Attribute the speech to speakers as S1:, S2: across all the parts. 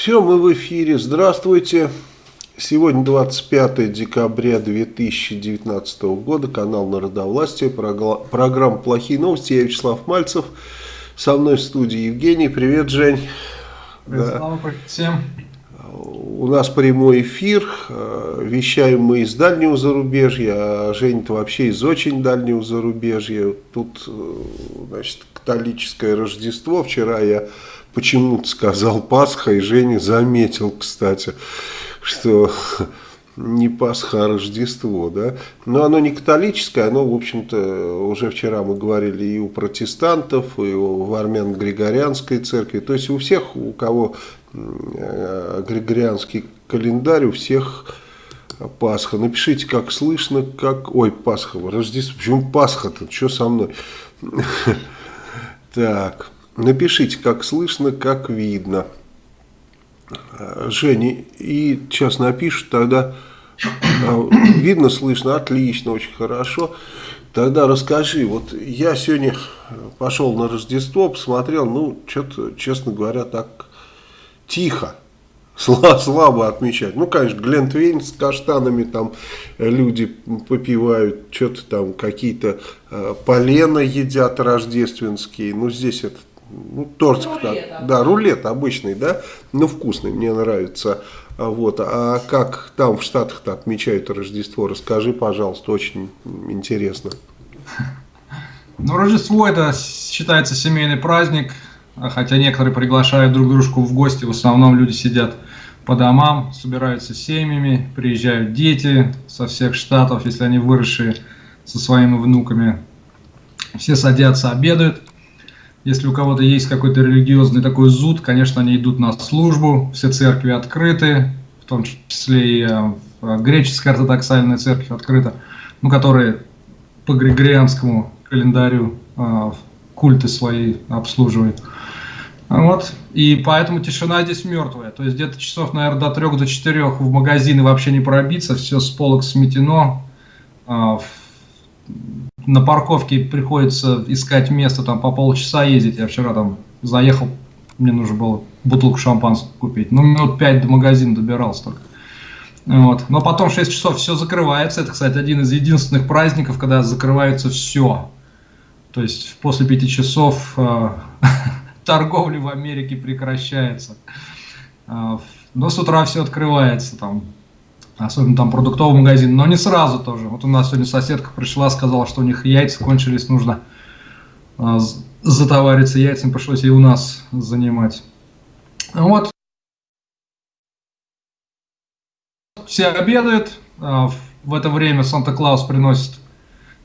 S1: Все, мы в эфире. Здравствуйте. Сегодня 25 декабря 2019 года. Канал Народовластия. Программа «Плохие новости». Я Вячеслав Мальцев. Со мной в студии Евгений. Привет, Жень.
S2: Привет, да. всем.
S1: У нас прямой эфир. Вещаем мы из дальнего зарубежья, а Женя-то вообще из очень дальнего зарубежья. Тут, значит, католическое Рождество. Вчера я почему-то сказал Пасха, и Женя заметил, кстати, что не Пасха, а Рождество, да. Но оно не католическое, оно, в общем-то, уже вчера мы говорили и у протестантов, и у армян Григорианской церкви. То есть у всех, у кого э, Григорианский календарь, у всех Пасха. Напишите, как слышно, как... Ой, Пасха, Рождество. Почему Пасха-то? Что со мной? Так... Напишите, как слышно, как видно. Женя, и сейчас напишут, тогда а, видно, слышно, отлично, очень хорошо. Тогда расскажи, вот я сегодня пошел на Рождество, посмотрел, ну, что-то, честно говоря, так тихо, слабо отмечать. Ну, конечно, Глентвейн с каштанами, там люди попивают, что-то там, какие-то э, полена едят рождественские, ну, здесь это ну, тортик, рулет, да, да, рулет обычный, да, но вкусный, мне нравится. А вот, а как там в Штатах-то отмечают Рождество, расскажи, пожалуйста, очень интересно.
S2: Ну, Рождество это считается семейный праздник, хотя некоторые приглашают друг дружку в гости, в основном люди сидят по домам, собираются семьями, приезжают дети со всех штатов, если они выросшие со своими внуками. Все садятся, обедают. Если у кого-то есть какой-то религиозный такой зуд, конечно, они идут на службу, все церкви открыты, в том числе и э, греческая ортодоксальная церковь открыта, ну, которые по григорианскому календарю э, культы свои обслуживают. Вот. И поэтому тишина здесь мертвая. То есть где-то часов, наверное, до трех, до четырех в магазины вообще не пробиться, все с полок сметено. Э, на парковке приходится искать место, там по полчаса ездить. Я вчера там заехал, мне нужно было бутылку шампанского купить. Ну, минут пять до магазина добирался только. Вот. Но потом в 6 часов все закрывается. Это, кстати, один из единственных праздников, когда закрывается все. То есть после 5 часов э, торговля в Америке прекращается. Э, но с утра все открывается. Там особенно там продуктовый магазин, но не сразу тоже. Вот у нас сегодня соседка пришла, сказала, что у них яйца кончились, нужно а, затовариться яйцами, пришлось и у нас занимать. Вот. Все обедают, в это время Санта-Клаус приносит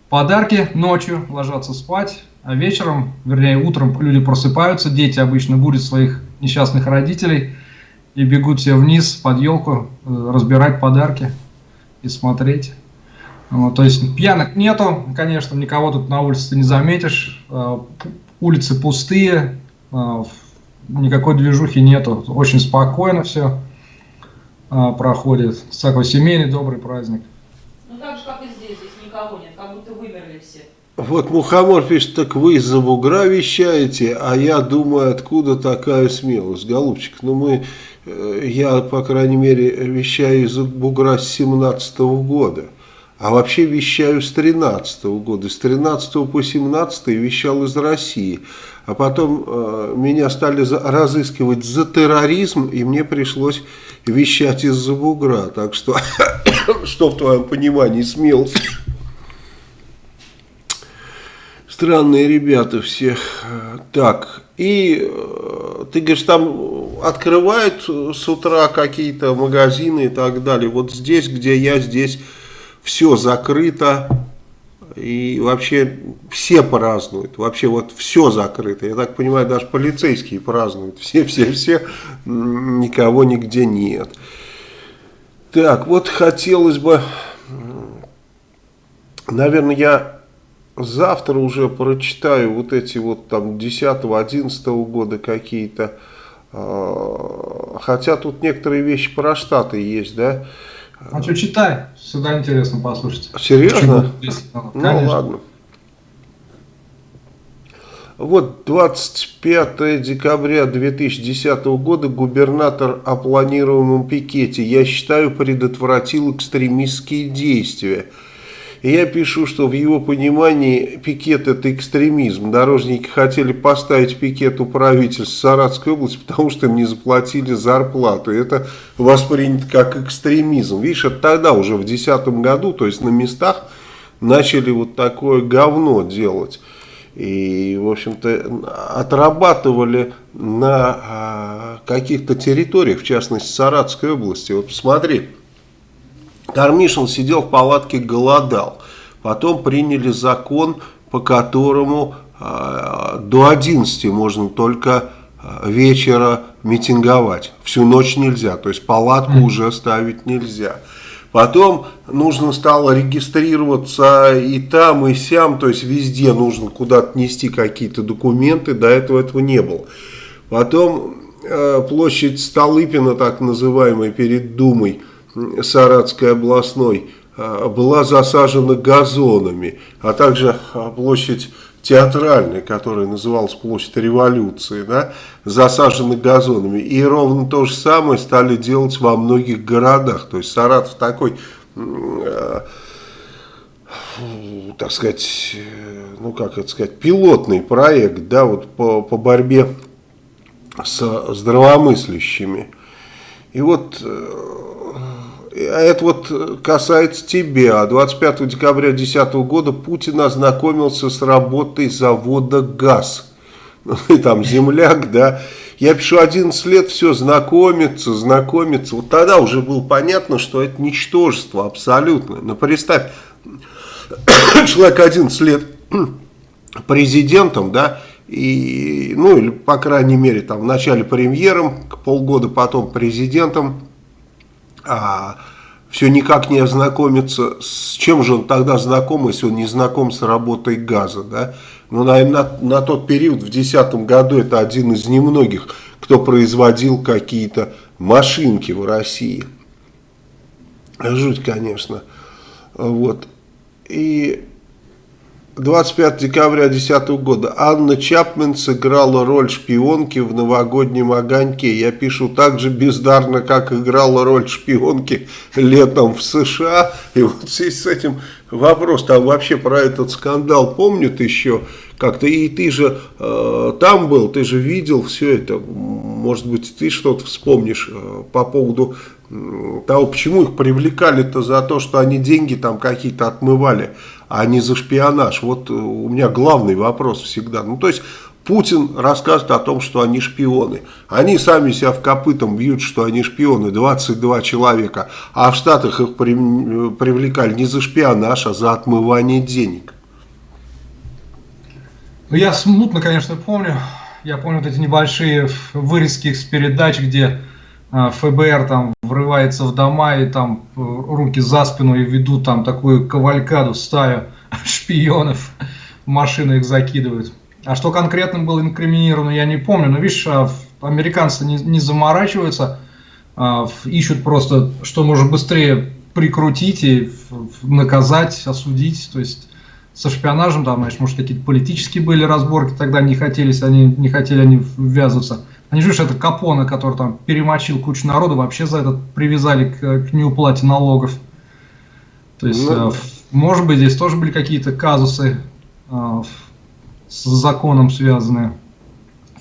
S2: подарки ночью, ложатся спать, а вечером, вернее утром люди просыпаются, дети обычно будут своих несчастных родителей – и бегут все вниз под елку, э, разбирать подарки и смотреть. Вот, то есть пьянок нету, конечно, никого тут на улице не заметишь, э, улицы пустые, э, никакой движухи нету, очень спокойно все проходит, такой семейный добрый праздник.
S3: Ну так же, как и здесь, здесь никого нет, как будто вымерли все.
S1: Вот Мухомор пишет, так вы из-за бугра вещаете, а я думаю, откуда такая смелость. Голубчик, ну мы Э, я, по крайней мере, вещаю из бугра с 17 -го года. А вообще вещаю с 13 -го года. С 13 по 17 вещал из России. А потом э, меня стали за, разыскивать за терроризм, и мне пришлось вещать из-за бугра. Так что, что в твоем понимании смелость? Странные ребята все. Так, и э, ты говоришь, там открывают с утра какие-то магазины и так далее. Вот здесь, где я, здесь все закрыто. И вообще все празднуют. Вообще вот все закрыто. Я так понимаю, даже полицейские празднуют. Все-все-все. Никого нигде нет. Так, вот хотелось бы... Наверное, я завтра уже прочитаю вот эти вот там 10-11 года какие-то, а, хотя тут некоторые вещи про Штаты есть, да.
S2: А что читай, всегда интересно послушать.
S1: Серьезно? Ну ладно. Вот 25 декабря 2010 года губернатор о планируемом пикете, я считаю, предотвратил экстремистские действия. Я пишу, что в его понимании пикет это экстремизм. Дорожники хотели поставить пикет у правительства Саратской области, потому что им не заплатили зарплату. Это воспринято как экстремизм. Видишь, это тогда уже в 2010 году, то есть на местах начали вот такое говно делать. И, в общем-то, отрабатывали на а, каких-то территориях, в частности, Саратской области. Вот посмотри, Кармишин сидел в палатке, голодал. Потом приняли закон, по которому э, до 11 можно только э, вечера митинговать. Всю ночь нельзя, то есть палатку mm. уже ставить нельзя. Потом нужно стало регистрироваться и там, и сям, то есть везде нужно куда-то нести какие-то документы, до этого этого не было. Потом э, площадь Столыпина, так называемая, перед Думой, Саратской областной, э, была засажена газонами, а также э, площадь театральной, которая называлась площадь революции, да, засажены газонами. И ровно то же самое стали делать во многих городах. То есть Саратов такой, э, так сказать, ну как это сказать, пилотный проект, да, вот по, по борьбе с здравомыслящими. И вот э, а это вот касается тебя. 25 декабря 2010 года Путин ознакомился с работой завода ГАЗ. Ну, и там земляк, да. Я пишу 11 лет, все, знакомиться, знакомиться. Вот тогда уже было понятно, что это ничтожество абсолютно. Но представь, человек 11 лет президентом, да, и, ну, или, по крайней мере, там, в начале премьером, полгода потом президентом, а, все никак не ознакомиться, с чем же он тогда знаком, если он не знаком с работой газа, да? Ну, наверное, на, на тот период, в 2010 году, это один из немногих, кто производил какие-то машинки в России. Жуть, конечно. Вот. И 25 декабря 2010 года. Анна Чапмен сыграла роль шпионки в новогоднем огоньке. Я пишу так же бездарно, как играла роль шпионки летом в США. И вот здесь с этим вопрос, там вообще про этот скандал помнят еще как-то. И ты же э, там был, ты же видел все это. Может быть, ты что-то вспомнишь э, по поводу того, почему их привлекали-то за то, что они деньги там какие-то отмывали а не за шпионаж. Вот э, у меня главный вопрос всегда. Ну, то есть, Путин рассказывает о том, что они шпионы. Они сами себя в копытом бьют, что они шпионы, 22 человека. А в Штатах их при, э, привлекали не за шпионаж, а за отмывание денег.
S2: Ну, я смутно, конечно, помню. Я помню вот эти небольшие вырезки с передач, где ФБР там врывается в дома и там э, руки за спину и ведут там такую кавалькаду, стаю шпионов, машины их закидывают. А что конкретно было инкриминировано, я не помню. Но видишь, а, американцы не, не заморачиваются, а, ищут просто, что можно быстрее прикрутить и наказать, осудить. То есть со шпионажем, там, знаешь, может, какие-то политические были разборки, тогда не хотелись, они не хотели они ввязываться. Они же, это Капона, который там перемочил кучу народу, вообще за это привязали к, к неуплате налогов. То есть, ну, э, может быть, здесь тоже были какие-то казусы э, с законом связанные.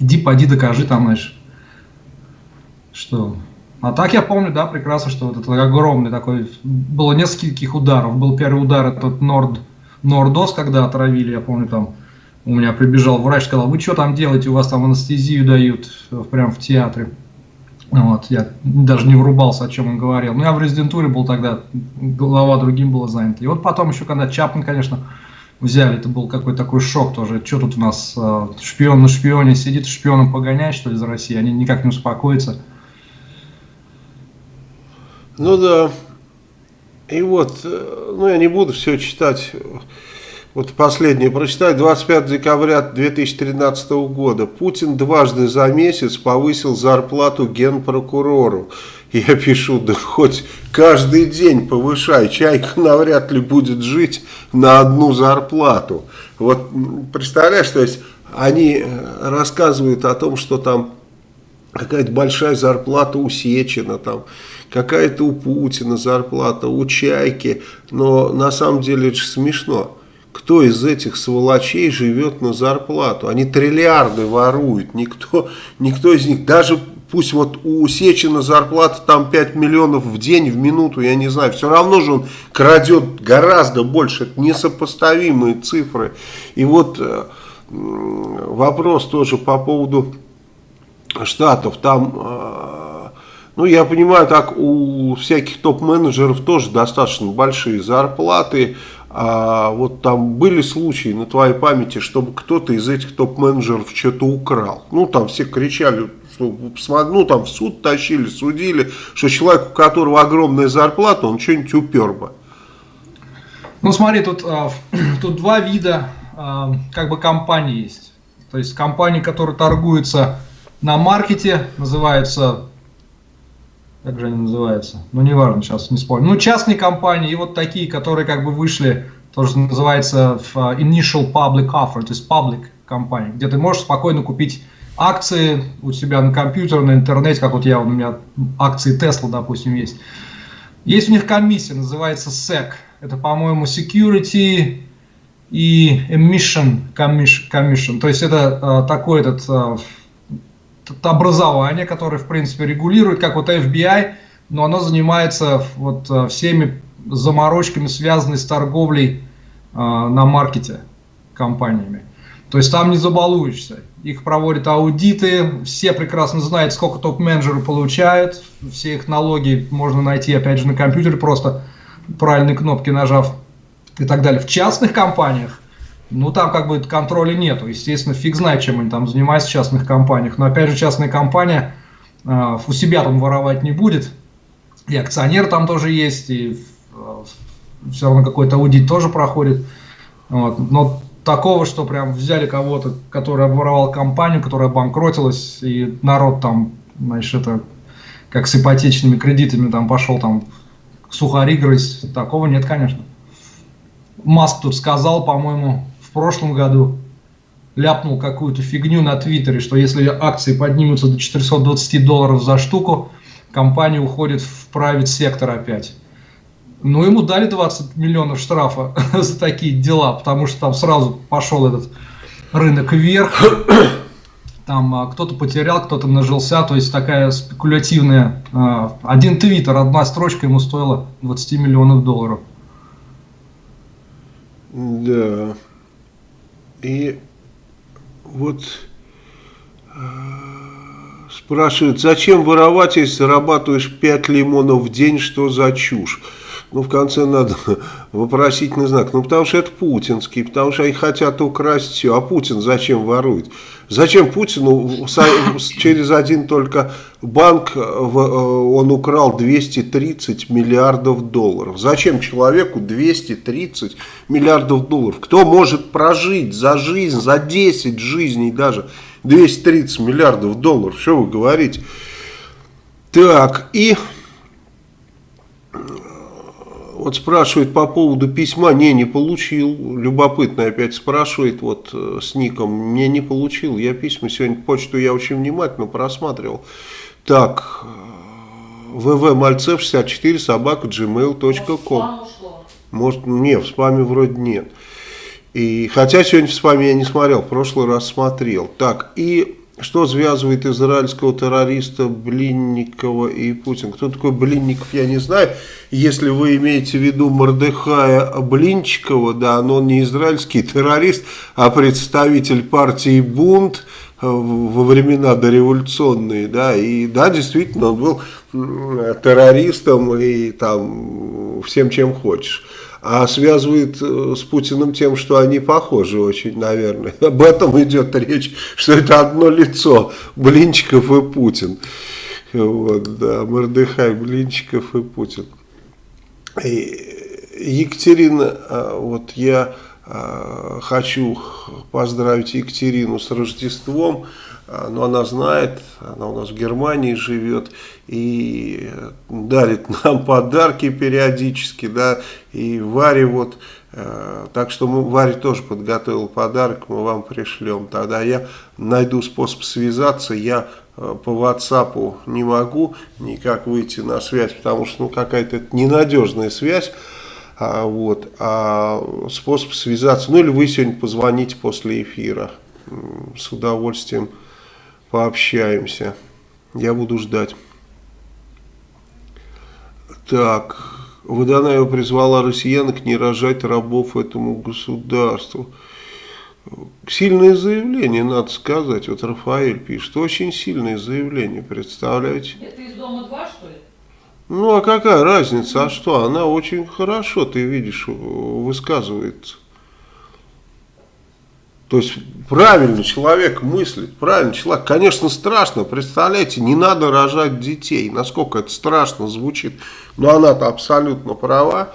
S2: Иди, поди, докажи там, знаешь, что... А так я помню, да, прекрасно, что вот это огромный такой... Было нескольких ударов. Был первый удар, этот Норд, Нордос, когда отравили, я помню, там у меня прибежал врач, сказал, вы что там делаете, у вас там анестезию дают э, прям в театре. Вот, я даже не врубался, о чем он говорил. Ну, я в резидентуре был тогда, голова другим была занята. И вот потом еще, когда Чапман, конечно, взяли, это был какой-то такой шок тоже. Что тут у нас э, шпион на шпионе сидит, шпионом погонять, что ли, за Россию? Они никак не успокоятся.
S1: Ну да. И вот, э, ну я не буду все читать вот последнее прочитаю. 25 декабря 2013 года. Путин дважды за месяц повысил зарплату генпрокурору. Я пишу, да хоть каждый день повышай. Чайка навряд ли будет жить на одну зарплату. Вот представляешь, то есть они э, рассказывают о том, что там какая-то большая зарплата у Сечина, там какая-то у Путина зарплата, у Чайки, но на самом деле это же смешно. Кто из этих сволочей живет на зарплату? Они триллиарды воруют, никто, никто из них, даже пусть вот у Сечина зарплата там 5 миллионов в день, в минуту, я не знаю, все равно же он крадет гораздо больше, это несопоставимые цифры. И вот э, вопрос тоже по поводу штатов, там, э, ну я понимаю, так у всяких топ-менеджеров тоже достаточно большие зарплаты, а вот там были случаи на твоей памяти, чтобы кто-то из этих топ-менеджеров что-то украл. Ну, там все кричали, что ну, там в суд тащили, судили, что человек, у которого огромная зарплата, он что-нибудь упер бы.
S2: Ну, смотри, тут, а, тут два вида а, как бы компаний есть. То есть компании, которые торгуются на маркете, называются как же они называются? Ну, неважно, сейчас не спорю. Ну, частные компании и вот такие, которые как бы вышли, тоже называется в initial public offer, то есть public компании, где ты можешь спокойно купить акции у себя на компьютере, на интернете, как вот я, у меня акции Tesla, допустим, есть. Есть у них комиссия, называется SEC. Это, по-моему, Security и Emission Commission. То есть это э, такой этот э, образование, которое, в принципе, регулирует, как вот FBI, но оно занимается вот э, всеми заморочками, связанными с торговлей э, на маркете компаниями. То есть там не забалуешься. Их проводят аудиты, все прекрасно знают, сколько топ-менеджеры получают, все их налоги можно найти, опять же, на компьютере, просто правильные кнопки нажав и так далее. В частных компаниях ну, там как бы контроля нету. Естественно, фиг знает, чем они там занимаются в частных компаниях. Но опять же, частная компания э, у себя там воровать не будет. И акционер там тоже есть, и э, все равно какой-то аудит тоже проходит. Вот. Но такого, что прям взяли кого-то, который обворовал компанию, которая банкротилась, и народ там, значит, это как с ипотечными кредитами там пошел там сухари грызть, такого нет, конечно. Маск тут сказал, по-моему, прошлом году ляпнул какую-то фигню на Твиттере, что если акции поднимутся до 420 долларов за штуку, компания уходит в правит сектор опять. Ну, ему дали 20 миллионов штрафа за такие дела, потому что там сразу пошел этот рынок вверх. Там а, кто-то потерял, кто-то нажился, то есть такая спекулятивная. А, один твиттер, одна строчка ему стоила 20 миллионов долларов.
S1: Да. И вот э, спрашивают, зачем воровать, если зарабатываешь 5 лимонов в день, что за чушь? Ну, в конце надо вопросительный знак. Ну, потому что это путинский, потому что они хотят украсть все. А Путин зачем ворует? Зачем Путину через один только банк э, он украл 230 миллиардов долларов? Зачем человеку 230 миллиардов долларов? Кто может прожить за жизнь, за 10 жизней даже 230 миллиардов долларов? Что вы говорите? Так, и вот спрашивает по поводу письма, не, не получил. Любопытно опять спрашивает, вот э, с ником, не, не получил. Я письма сегодня, почту я очень внимательно просматривал. Так, вв мальцев 64 собака gmail.com. Может, не, в спаме вроде нет. И, хотя сегодня в спаме я не смотрел, в прошлый раз смотрел. Так, и что связывает израильского террориста Блинникова и Путин? Кто такой Блинников, я не знаю. Если вы имеете в виду Мордыхая Блинчикова, да, но он не израильский террорист, а представитель партии «Бунт», во времена дореволюционные, да, и да, действительно, он был террористом и там всем, чем хочешь а связывает э, с Путиным тем, что они похожи очень, наверное. Об этом идет речь, что это одно лицо, Блинчиков и Путин. Вот, да, Мордыхай, Блинчиков и Путин. И Екатерина, а, вот я э, хочу поздравить Екатерину с Рождеством. А, но она знает, она у нас в Германии живет и дарит нам подарки периодически, да, и Варе вот, э, так что мы, Варе тоже подготовил подарок, мы вам пришлем, тогда я найду способ связаться, я э, по WhatsApp не могу никак выйти на связь, потому что, ну, какая-то ненадежная связь, а, вот, а способ связаться, ну, или вы сегодня позвоните после эфира, с удовольствием пообщаемся. Я буду ждать. Так, Водонаева призвала россиянок не рожать рабов этому государству. Сильное заявление, надо сказать. Вот Рафаэль пишет. Очень сильное заявление, представляете?
S3: Это из дома 2, что ли?
S1: Ну, а какая разница? А что? Она очень хорошо, ты видишь, высказывается. То есть правильно человек мыслит, правильно человек. Конечно, страшно, представляете, не надо рожать детей. Насколько это страшно звучит. Но она-то абсолютно права,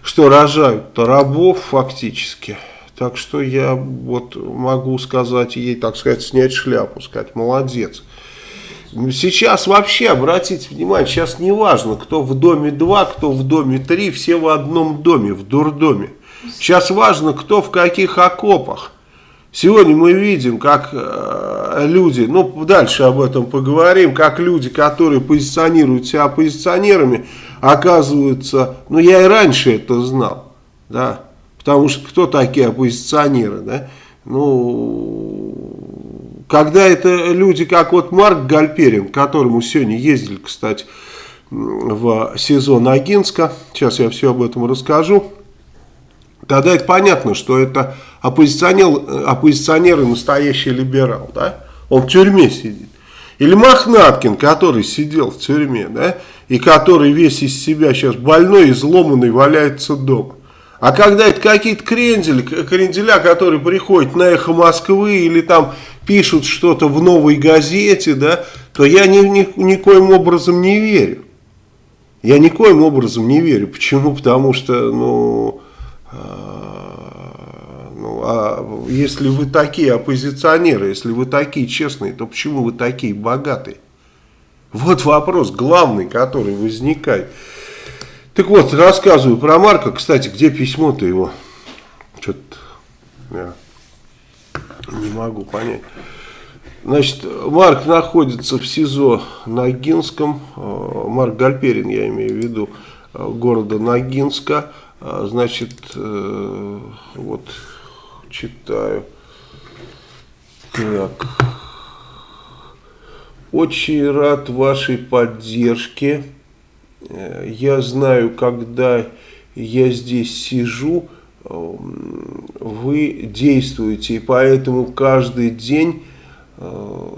S1: что рожают-то рабов фактически. Так что я вот могу сказать ей, так сказать, снять шляпу, сказать, молодец. Сейчас вообще, обратите внимание, сейчас не важно, кто в доме 2, кто в доме 3, все в одном доме, в дурдоме. Сейчас важно, кто в каких окопах. Сегодня мы видим, как э, люди, ну дальше об этом поговорим, как люди, которые позиционируют себя оппозиционерами, оказываются, ну я и раньше это знал, да, потому что кто такие оппозиционеры, да, ну, когда это люди, как вот Марк Гальперин, к которому сегодня ездили, кстати, в сезон Агинска, сейчас я все об этом расскажу, тогда это понятно, что это оппозиционер, оппозиционер и настоящий либерал, да? Он в тюрьме сидит. Или Мохнаткин, который сидел в тюрьме, да? И который весь из себя сейчас больной, изломанный, валяется дома. А когда это какие-то крендели, кренделя, которые приходят на эхо Москвы или там пишут что-то в новой газете, да, то я ни, ни, никоим образом не верю. Я никоим образом не верю. Почему? Потому что, ну, а если вы такие оппозиционеры, если вы такие честные, то почему вы такие богатые? Вот вопрос главный, который возникает. Так вот, рассказываю про Марка. Кстати, где письмо-то его? Что-то я не могу понять. Значит, Марк находится в СИЗО Ногинском. Э, Марк Гальперин, я имею в виду, э, города Ногинска. Э, значит, вот читаю. Так. Очень рад вашей поддержке. Э, я знаю, когда я здесь сижу, э, вы действуете, и поэтому каждый день э,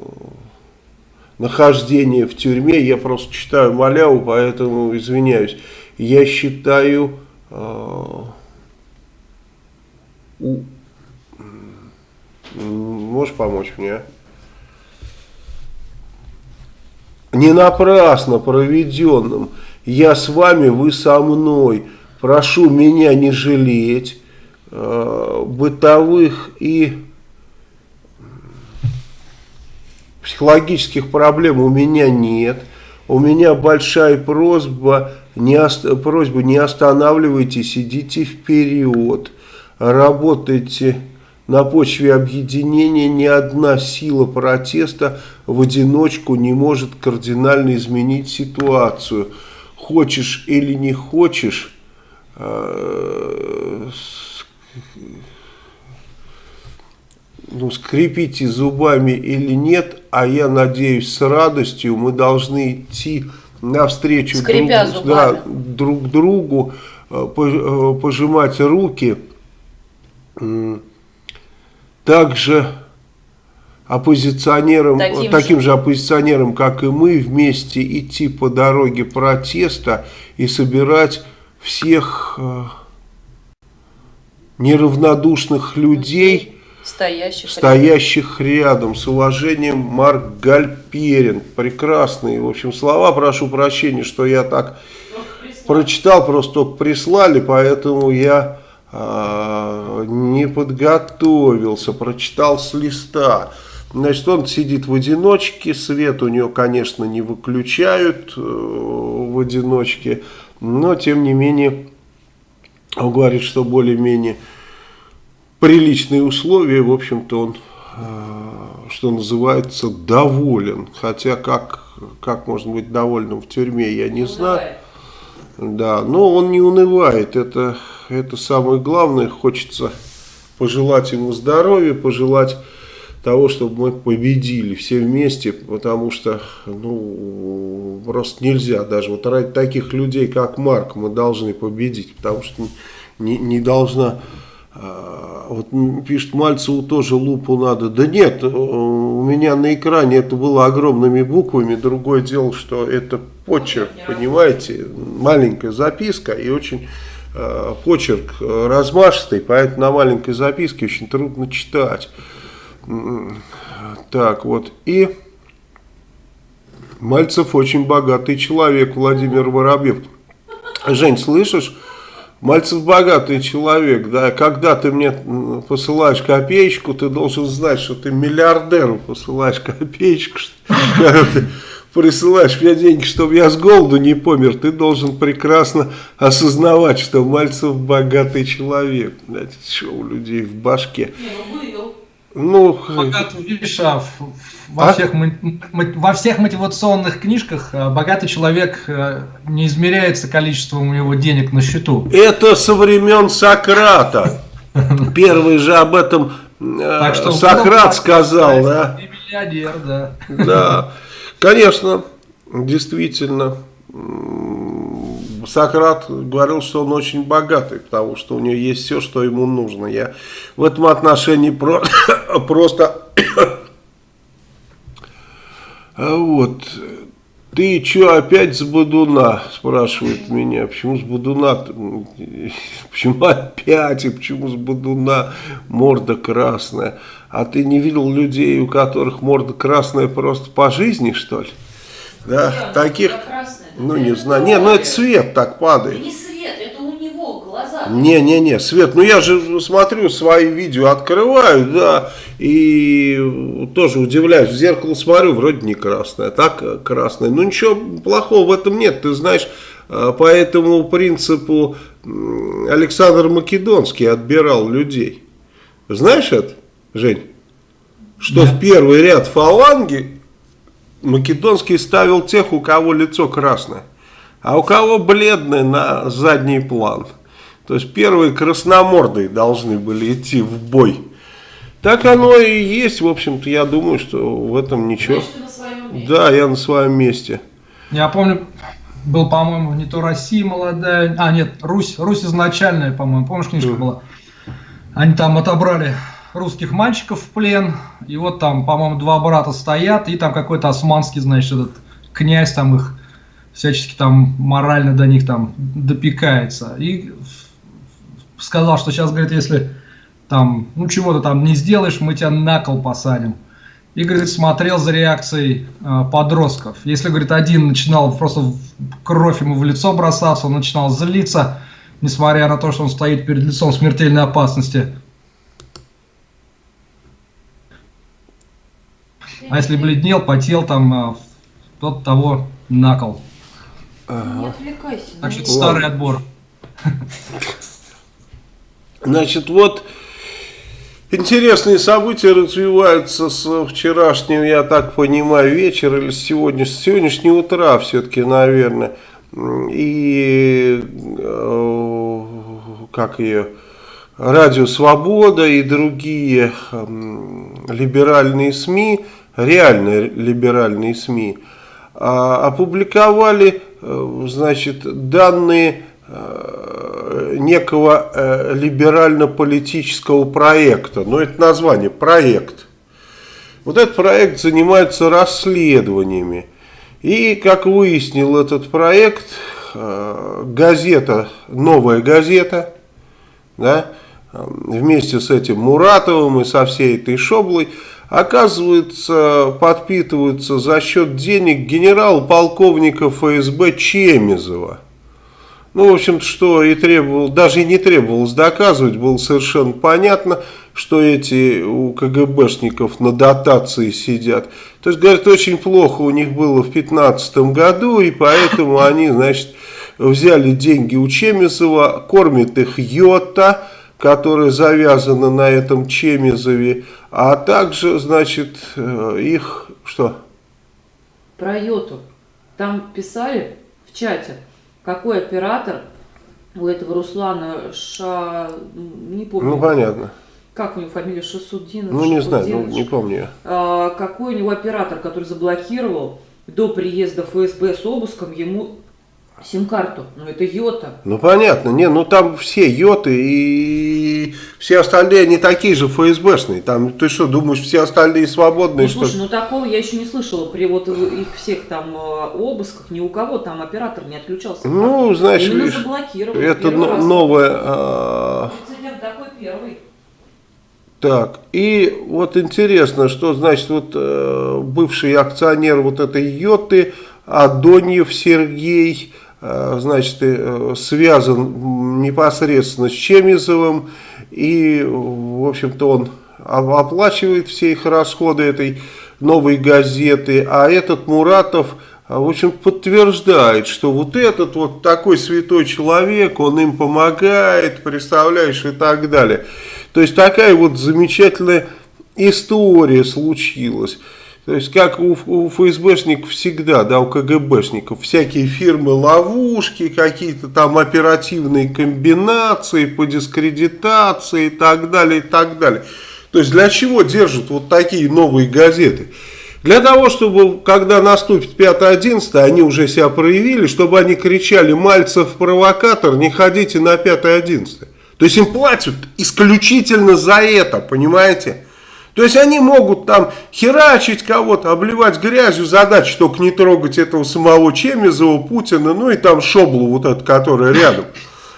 S1: нахождения в тюрьме, я просто читаю маляву, поэтому извиняюсь, я считаю Можешь помочь мне? Не напрасно проведенным. Я с вами, вы со мной. Прошу меня не жалеть. Э, бытовых и психологических проблем у меня нет. У меня большая просьба, не, просьба не останавливайтесь, идите вперед, работайте на почве объединения ни одна сила протеста в одиночку не может кардинально изменить ситуацию. Хочешь или не хочешь, э, ну, скрипите зубами или нет, а я надеюсь, с радостью мы должны идти навстречу друг, да, друг другу, э, э, пожимать руки, также оппозиционерам, таким, таким же. же оппозиционерам, как и мы, вместе идти по дороге протеста и собирать всех э, неравнодушных людей,
S3: стоящих,
S1: стоящих рядом. рядом. С уважением, Марк Гальперин. Прекрасные, в общем, слова. Прошу прощения, что я так прочитал, просто прислали, поэтому я а, не подготовился, прочитал с листа. Значит, он сидит в одиночке, свет у него, конечно, не выключают э, в одиночке, но, тем не менее, он говорит, что более-менее приличные условия, в общем-то, он, э, что называется, доволен. Хотя, как, как можно быть довольным в тюрьме, я не знаю. Да, но он не унывает, это, это самое главное, хочется пожелать ему здоровья, пожелать того, чтобы мы победили все вместе, потому что, ну, просто нельзя, даже вот ради таких людей, как Марк, мы должны победить, потому что не, не должна вот пишет, Мальцеву тоже лупу надо. Да нет, э, у меня на экране это было огромными буквами. Другое дело, что это почерк, понимаете, маленькая записка и очень э, почерк размашистый, поэтому на маленькой записке очень трудно читать. Так, вот, и Мальцев очень богатый человек, Владимир Воробьев. Жень, слышишь? Мальцев богатый человек, да, когда ты мне посылаешь копеечку, ты должен знать, что ты миллиардеру посылаешь копеечку, когда ты присылаешь мне деньги, чтобы я с голоду не помер, ты должен прекрасно осознавать, что Мальцев богатый человек. Знаете, что у людей в башке.
S3: Не, ну.
S1: Ну,
S2: Богатый, видишь, а, во, а? всех, во всех мотивационных книжках а, богатый человек а, не измеряется количеством у него денег на счету.
S1: Это со времен Сократа. Первый же об этом так что Сократ сказал, да?
S2: миллионер, да.
S1: Да, конечно, действительно. Сократ говорил, что он очень богатый, потому что у него есть все, что ему нужно. Я в этом отношении про просто... вот. Ты что, опять с Будуна? Спрашивают меня. Почему с Будуна? Почему опять? И почему с Будуна морда красная? А ты не видел людей, у которых морда красная просто по жизни, что ли? Да, Нет, таких... Ну, не знаю. Не, ну это свет так падает.
S3: Не свет, это у него глаза.
S1: Не-не-не, свет. Ну я же смотрю, свои видео открываю, да, и тоже удивляюсь. В зеркало смотрю, вроде не красное, так красное. Ну ничего плохого в этом нет, ты знаешь, а, по этому принципу Александр Македонский отбирал людей. Знаешь это, Жень? Что да. в первый ряд фаланги Македонский ставил тех, у кого лицо красное, а у кого бледное на задний план. То есть первые красномордые должны были идти в бой. Так оно и есть, в общем-то, я думаю, что в этом ничего. Да, я на своем месте.
S2: Я помню, был, по-моему, не то Россия молодая, а нет, Русь, Русь изначальная, по-моему, помнишь, книжка была? Они там отобрали русских мальчиков в плен, и вот там, по-моему, два брата стоят, и там какой-то османский, значит, этот князь там их всячески там морально до них там допекается. И сказал, что сейчас, говорит, если там, ну чего-то там не сделаешь, мы тебя на кол посадим. И, говорит, смотрел за реакцией э, подростков. Если, говорит, один начинал просто кровь ему в лицо бросаться, он начинал злиться, несмотря на то, что он стоит перед лицом смертельной опасности. А если бледнел, потел там, а, тот того накол.
S3: Ага. Не отвлекайся.
S2: Так что старый отбор.
S1: Значит, вот интересные события развиваются с вчерашнего, я так понимаю, вечера или с сегодня, с сегодняшнего утра все-таки, наверное. И э, как ее Радио Свобода и другие либеральные СМИ реальные либеральные СМИ, а, опубликовали, э, значит, данные э, некого э, либерально-политического проекта. Ну, это название, проект. Вот этот проект занимается расследованиями. И, как выяснил этот проект, газета, новая газета, да, вместе с этим Муратовым и со всей этой шоблой, оказывается, подпитываются за счет денег генерал-полковника ФСБ Чемизова. Ну, в общем что и требовал, даже и не требовалось доказывать, было совершенно понятно, что эти у КГБшников на дотации сидят. То есть, говорят, очень плохо у них было в 2015 году, и поэтому они, значит, взяли деньги у Чемизова, кормят их йота, которая завязана на этом Чемизове, а также, значит, э, их, что?
S3: Про йоту. Там писали в чате, какой оператор у этого Руслана Ша... Не помню.
S1: Ну, понятно.
S3: Как у него фамилия Шасудинов?
S1: Ну, не знаю, ну, не помню.
S3: А, какой у него оператор, который заблокировал до приезда ФСБ с обыском ему сим-карту? Ну, это Йота.
S1: Ну понятно, не, ну там все йоты и все остальные не такие же ФСБшные. Там ты что, думаешь, все остальные свободные,
S3: Ну,
S1: что
S3: слушай, ну такого я еще не слышала при вот их всех там э, обысках, ни у кого там оператор не отключался.
S1: Ну, знаешь,
S3: Именно
S1: видишь,
S3: заблокировали.
S1: это новое. а,
S3: Прецедент такой первый.
S1: так, и вот интересно, что значит вот э, бывший акционер вот этой йоты Адоньев Сергей, э, значит, э, связан непосредственно с Чемизовым, и, в общем-то, он оплачивает все их расходы этой новой газеты, а этот Муратов, а, в общем, подтверждает, что вот этот вот такой святой человек, он им помогает, представляешь, и так далее. То есть такая вот замечательная история случилась. То есть, как у, у ФСБшников всегда, да, у КГБшников, всякие фирмы-ловушки, какие-то там оперативные комбинации по дискредитации и так далее, и так далее. То есть, для чего держат вот такие новые газеты? Для того, чтобы, когда наступит 5-11, они уже себя проявили, чтобы они кричали «Мальцев провокатор, не ходите на 5-11». То есть им платят исключительно за это, понимаете? То есть они могут там херачить кого-то, обливать грязью, задача только не трогать этого самого Чемизова, Путина, ну и там Шоблу вот эту, которая рядом.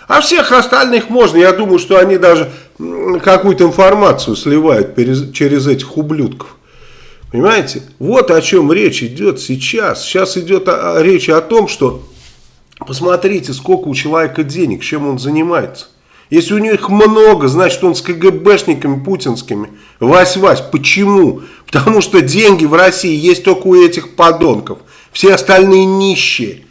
S1: А всех остальных можно, я думаю, что они даже какую-то информацию сливают через этих ублюдков. Понимаете? Вот о чем речь идет сейчас. Сейчас идет речь о том, что посмотрите, сколько у человека денег, чем он занимается. Если у него их много, значит он с КГБшниками путинскими. Вась-Вась, почему? Потому что деньги в России есть только у этих подонков. Все остальные нищие.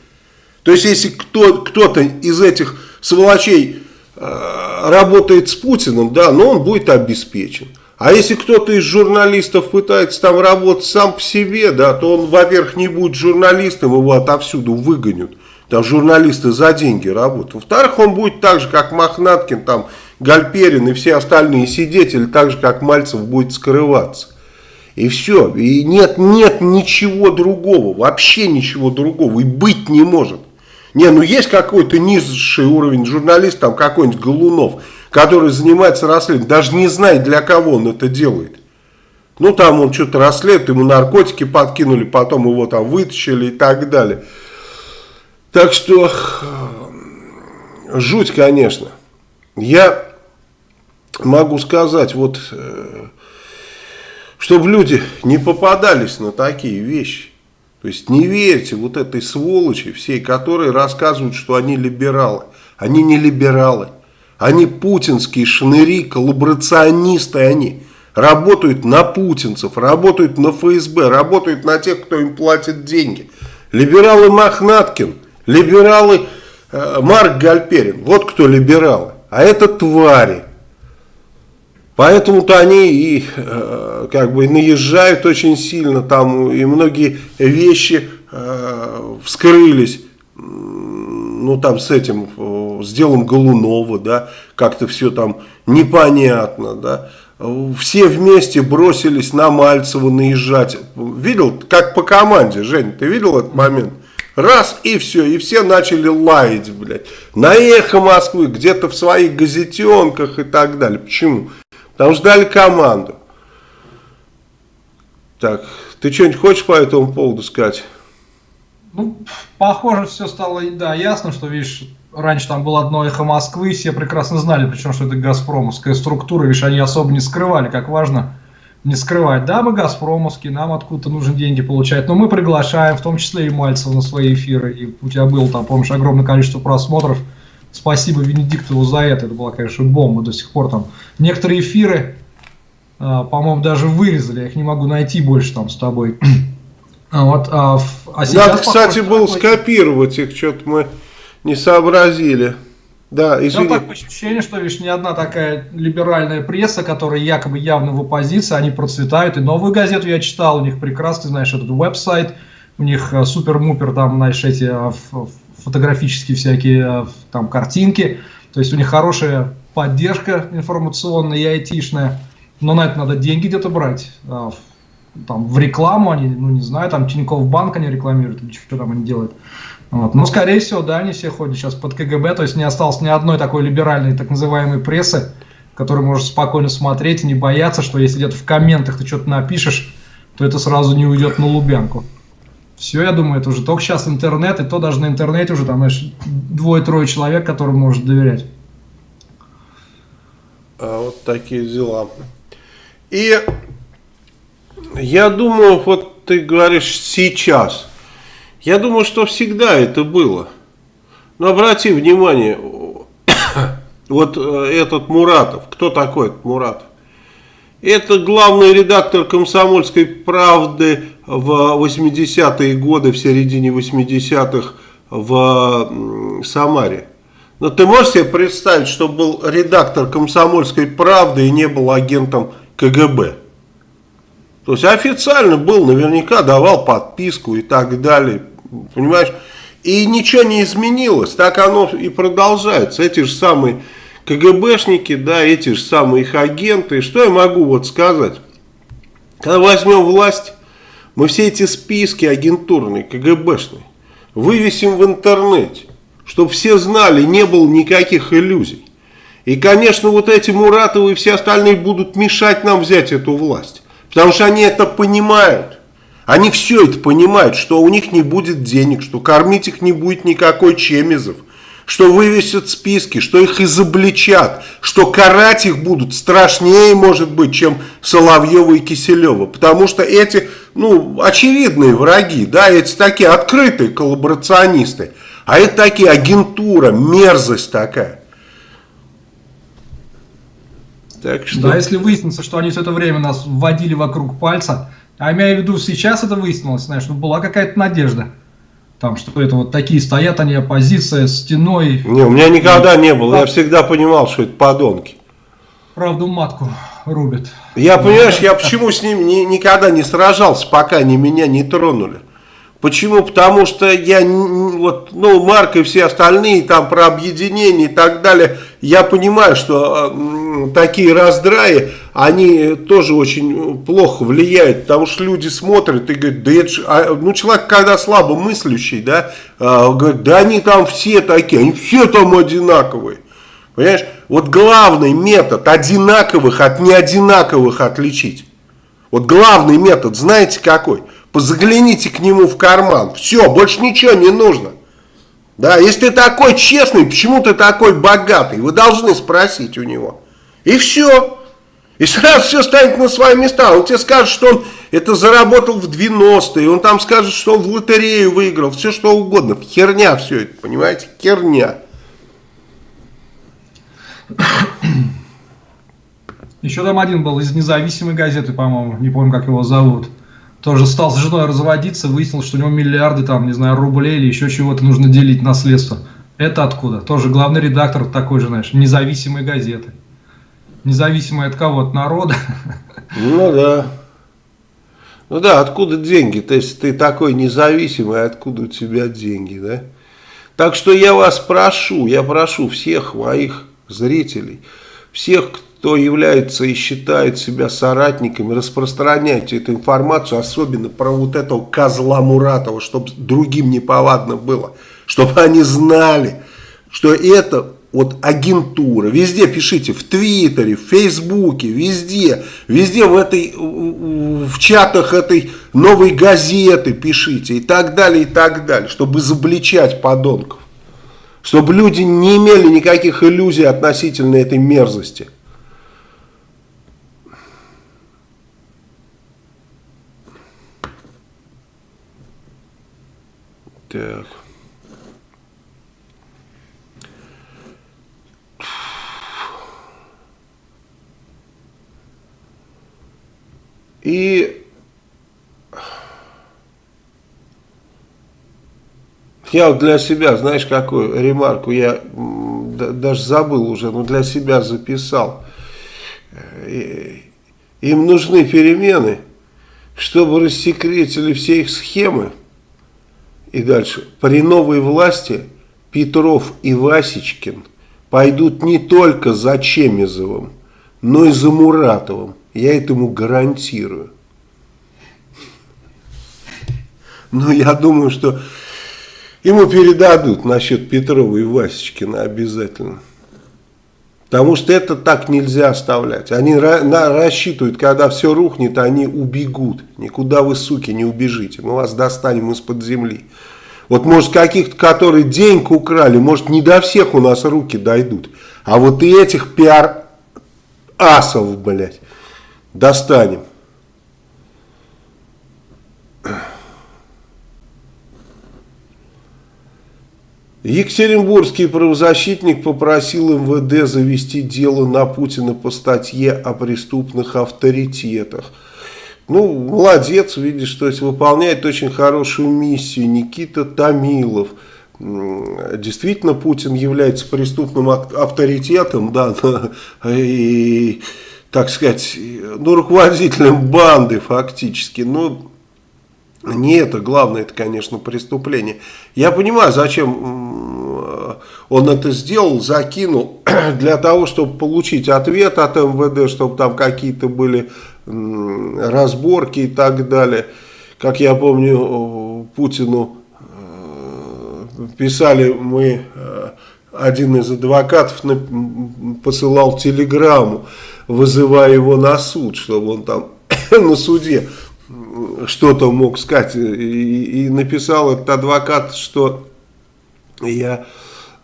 S1: То есть, если кто, кто-то из этих сволочей э, работает с Путиным, да, но он будет обеспечен. А если кто-то из журналистов пытается там работать сам по себе, да, то он, во-первых, не будет журналистом, его отовсюду выгонят. Там журналисты за деньги работают. Во-вторых, он будет так же, как Мохнаткин, там, Гальперин и все остальные сидеть, или так же, как Мальцев будет скрываться. И все. И нет, нет ничего другого. Вообще ничего другого. И быть не может. Не, ну есть какой-то низший уровень журналист, там какой-нибудь Голунов, который занимается расследованием, даже не знает, для кого он это делает. Ну, там он что-то расследует, ему наркотики подкинули, потом его там вытащили и так далее. Так что, жуть, конечно. Я могу сказать, вот, э, чтобы люди не попадались на такие вещи. То есть не верьте вот этой сволочи всей, которые рассказывают, что они либералы. Они не либералы. Они путинские шныри, коллаборационисты они. Работают на путинцев, работают на ФСБ, работают на тех, кто им платит деньги. Либералы Мохнаткин, либералы э, Марк Гальперин. Вот кто либералы. А это твари. Поэтому-то они и э, как бы наезжают очень сильно там, и многие вещи э, вскрылись, ну там с этим, с делом Голунова, да, как-то все там непонятно, да. Все вместе бросились на Мальцева наезжать. Видел, как по команде, Жень, ты видел этот момент? Раз и все, и все начали лаять, блядь. На эхо Москвы, где-то в своих газетенках и так далее. Почему? Потому что дали команду. Так, ты что-нибудь хочешь по этому поводу сказать?
S2: Ну, похоже, все стало, да, ясно, что, видишь, раньше там было одно эхо Москвы, все прекрасно знали, причем, что это газпромовская структура, видишь, они особо не скрывали, как важно не скрывать. Да, мы газпромовские, нам откуда-то нужно деньги получать, но мы приглашаем, в том числе и Мальцева на свои эфиры, и у тебя было там, помнишь, огромное количество просмотров, Спасибо Венедиктову за это. Это была, конечно, бомба до сих пор там. Некоторые эфиры, а, по-моему, даже вырезали. Я их не могу найти больше там с тобой.
S1: А вот, а, а Надо, кстати, было скопировать их, что-то мы не сообразили. Да,
S2: извини. Ну, так ощущение, что, видишь, не одна такая либеральная пресса, которая якобы явно в оппозиции, они процветают. И новую газету я читал, у них прекрасный, знаешь, этот веб-сайт, у них э, супер-мупер, там, знаешь, эти э, фотографические всякие э, там картинки. То есть у них хорошая поддержка информационная и айтишная. Но на это надо деньги где-то брать. Там в рекламу они, ну не знаю, там Тинькофф банк они рекламируют, или что там они делают. Вот. Но, скорее всего, да, они все ходят сейчас под КГБ, то есть не осталось ни одной такой либеральной так называемой прессы, которую можешь спокойно смотреть и не бояться, что если где-то в комментах ты что-то напишешь, то это сразу не уйдет на Лубянку. Все, я думаю, это уже только сейчас интернет, и то даже на интернете уже там, знаешь, двое-трое человек, которым может доверять.
S1: А вот такие дела. И я думаю, вот ты говоришь сейчас – я думаю, что всегда это было. Но обрати внимание, вот э, этот Муратов, кто такой этот Муратов? Это главный редактор «Комсомольской правды» в 80-е годы, в середине 80-х в Самаре. Но ты можешь себе представить, что был редактор «Комсомольской правды» и не был агентом КГБ? То есть официально был, наверняка давал подписку и так далее. Понимаешь? И ничего не изменилось, так оно и продолжается. Эти же самые КГБшники, да, эти же самые их агенты. Что я могу вот сказать? Когда возьмем власть, мы все эти списки агентурные, КГБшные, вывесим в интернете, чтобы все знали, не было никаких иллюзий. И, конечно, вот эти Муратовы и все остальные будут мешать нам взять эту власть. Потому что они это понимают. Они все это понимают, что у них не будет денег, что кормить их не будет никакой Чемизов, что вывесят списки, что их изобличат, что карать их будут страшнее, может быть, чем Соловьева и Киселева. Потому что эти, ну, очевидные враги, да, эти такие открытые коллаборационисты, а это такие агентура, мерзость такая.
S2: Так что... Да, если выяснится, что они все это время нас вводили вокруг пальца, а имею в виду, сейчас это выяснилось, знаешь, ну была какая-то надежда. Там, что это вот такие стоят они, оппозиция, стеной.
S1: Не, у меня никогда не было, я всегда понимал, что это подонки.
S2: Правду матку рубят.
S1: Я, понимаешь, я почему с ними ни, никогда не сражался, пока они меня не тронули. Почему? Потому что я, вот, ну, Марк и все остальные там про объединение и так далее, я понимаю, что э, такие раздраи, они тоже очень плохо влияют, потому что люди смотрят и говорят, да это же, а, ну, человек, когда слабо мыслящий, да, э, говорит, да они там все такие, они все там одинаковые. Понимаешь? Вот главный метод одинаковых от неодинаковых отличить. Вот главный метод, знаете какой? Загляните к нему в карман. Все, больше ничего не нужно. Да, если ты такой честный, почему ты такой богатый? Вы должны спросить у него. И все. И сразу все станет на свои места. Он тебе скажет, что он это заработал в 90-е. Он там скажет, что он в лотерею выиграл. Все что угодно. Херня все это, понимаете? Херня.
S2: Еще там один был из независимой газеты, по-моему. Не помню, как его зовут тоже стал с женой разводиться, выяснил, что у него миллиарды, там, не знаю, рублей или еще чего-то нужно делить наследство. Это откуда? Тоже главный редактор такой же, знаешь, независимой газеты. Независимый от кого? От народа.
S1: Ну да. Ну да, откуда деньги? То есть ты такой независимый, откуда у тебя деньги, да? Так что я вас прошу, я прошу всех моих зрителей, всех, кто кто является и считает себя соратниками, распространяйте эту информацию, особенно про вот этого козла Муратова, чтобы другим неповадно было, чтобы они знали, что это вот агентура. Везде пишите, в Твиттере, в Фейсбуке, везде, везде в этой, в чатах этой новой газеты пишите и так далее, и так далее, чтобы изобличать подонков. Чтобы люди не имели никаких иллюзий относительно этой мерзости. Так. И я вот для себя, знаешь, какую ремарку я даже забыл уже, но для себя записал. Им нужны перемены, чтобы рассекретили все их схемы, и дальше. При новой власти Петров и Васечкин пойдут не только за Чемизовым, но и за Муратовым. Я этому гарантирую. Но я думаю, что ему передадут насчет Петрова и Васечкина обязательно. Потому что это так нельзя оставлять. Они рассчитывают, когда все рухнет, они убегут. Никуда вы, суки, не убежите. Мы вас достанем из-под земли. Вот может каких-то, которые деньги украли, может не до всех у нас руки дойдут. А вот и этих пиар-асов, блядь, достанем. Екатеринбургский правозащитник попросил МВД завести дело на Путина по статье о преступных авторитетах. Ну, молодец, видишь, то есть выполняет очень хорошую миссию. Никита Томилов. Действительно, Путин является преступным авторитетом, да, и, так сказать, ну, руководителем банды фактически. Но не это главное, это, конечно, преступление. Я понимаю, зачем он это сделал, закинул, для того, чтобы получить ответ от МВД, чтобы там какие-то были разборки и так далее. Как я помню, Путину э, писали мы, э, один из адвокатов посылал телеграмму, вызывая его на суд, чтобы он там на суде что-то мог сказать. И, и написал этот адвокат, что я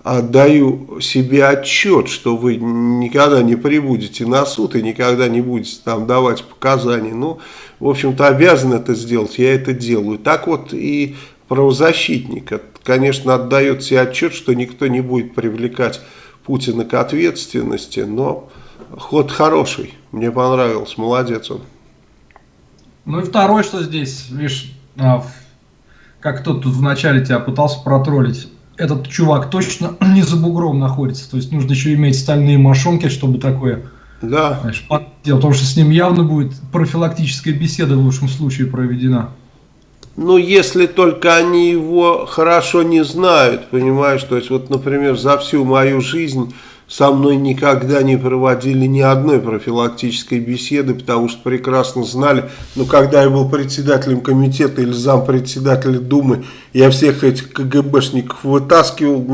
S1: отдаю себе отчет, что вы никогда не прибудете на суд и никогда не будете там давать показания. Ну, в общем-то, обязан это сделать, я это делаю. Так вот и правозащитник, конечно, отдает себе отчет, что никто не будет привлекать Путина к ответственности, но ход хороший, мне понравился, молодец он.
S2: Ну и второй, что здесь, видишь, а, как кто-то тут вначале тебя пытался протроллить, этот чувак точно не за бугром находится, то есть нужно еще иметь стальные мошонки, чтобы такое
S1: да.
S2: знаешь, дело, потому что с ним явно будет профилактическая беседа в лучшем случае проведена.
S1: Ну, если только они его хорошо не знают, понимаешь, то есть вот, например, за всю мою жизнь со мной никогда не проводили ни одной профилактической беседы, потому что прекрасно знали, ну, когда я был председателем комитета или зампредседателя Думы, я всех этих КГБшников вытаскивал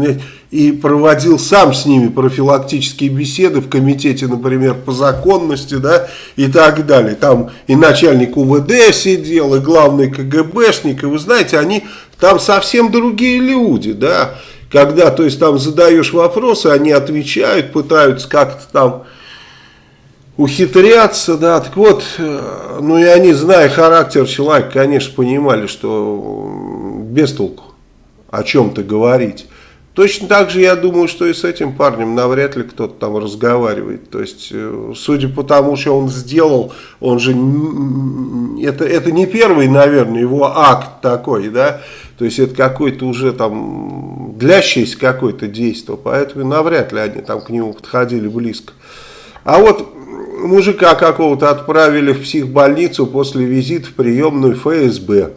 S1: и проводил сам с ними профилактические беседы в комитете, например, по законности, да, и так далее. Там и начальник УВД сидел, и главный КГБшник, и вы знаете, они там совсем другие люди, да, когда, то есть, там задаешь вопросы, они отвечают, пытаются как-то там ухитряться, да, так вот, э, ну и они, зная характер человека, конечно, понимали, что без толку о чем-то говорить. Точно так же, я думаю, что и с этим парнем навряд ли кто-то там разговаривает. То есть, э, судя по тому, что он сделал, он же, это, это не первый, наверное, его акт такой, да, то есть это какой-то уже там длящееся какое-то действие, поэтому навряд ли они там к нему подходили близко. А вот мужика какого-то отправили в психбольницу после визита в приемную ФСБ.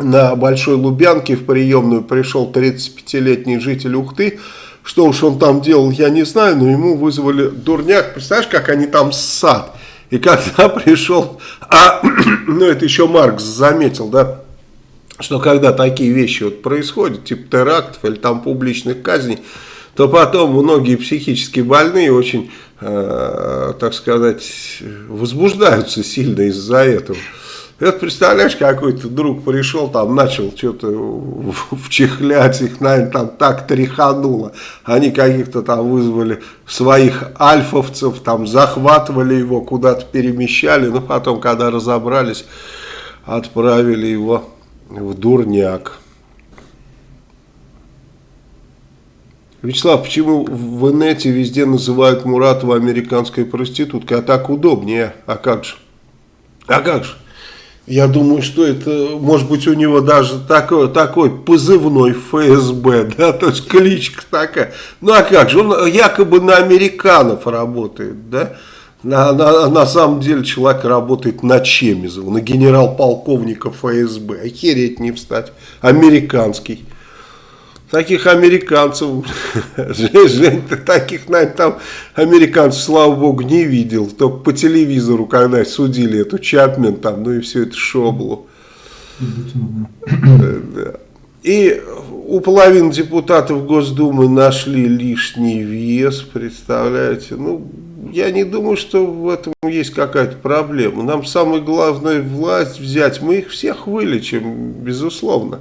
S1: На Большой Лубянке в приемную пришел 35-летний житель Ухты. Что уж он там делал, я не знаю, но ему вызвали дурняк. Представляешь, как они там ссад. И когда пришел, а, ну это еще Маркс заметил, да, что когда такие вещи вот происходят, типа терактов или там публичных казней, то потом многие психически больные очень, э, так сказать, возбуждаются сильно из-за этого. Это представляешь, какой-то друг пришел, там начал что-то вчихлять, их, наверное, там так тряхануло. Они каких-то там вызвали своих альфовцев, там захватывали его, куда-то перемещали, но потом, когда разобрались, отправили его в дурняк. Вячеслав, почему в инете везде называют Муратова американской проституткой, а так удобнее? А как же? А как же? Я думаю, что это, может быть, у него даже такой, такой позывной ФСБ, да, то есть кличка такая. Ну а как же, он якобы на американцев работает, да, на, на, на самом деле человек работает на Чемизова, на генерал-полковника ФСБ, охереть не встать, американский. Таких американцев, Жень, ты таких, наверное, там американцев, слава богу, не видел. Только по телевизору, когда судили эту Чапмен, там, ну и все это шоблу. И у половины депутатов Госдумы нашли лишний вес, представляете? Ну, я не думаю, что в этом есть какая-то проблема. Нам самое главное власть взять, мы их всех вылечим, безусловно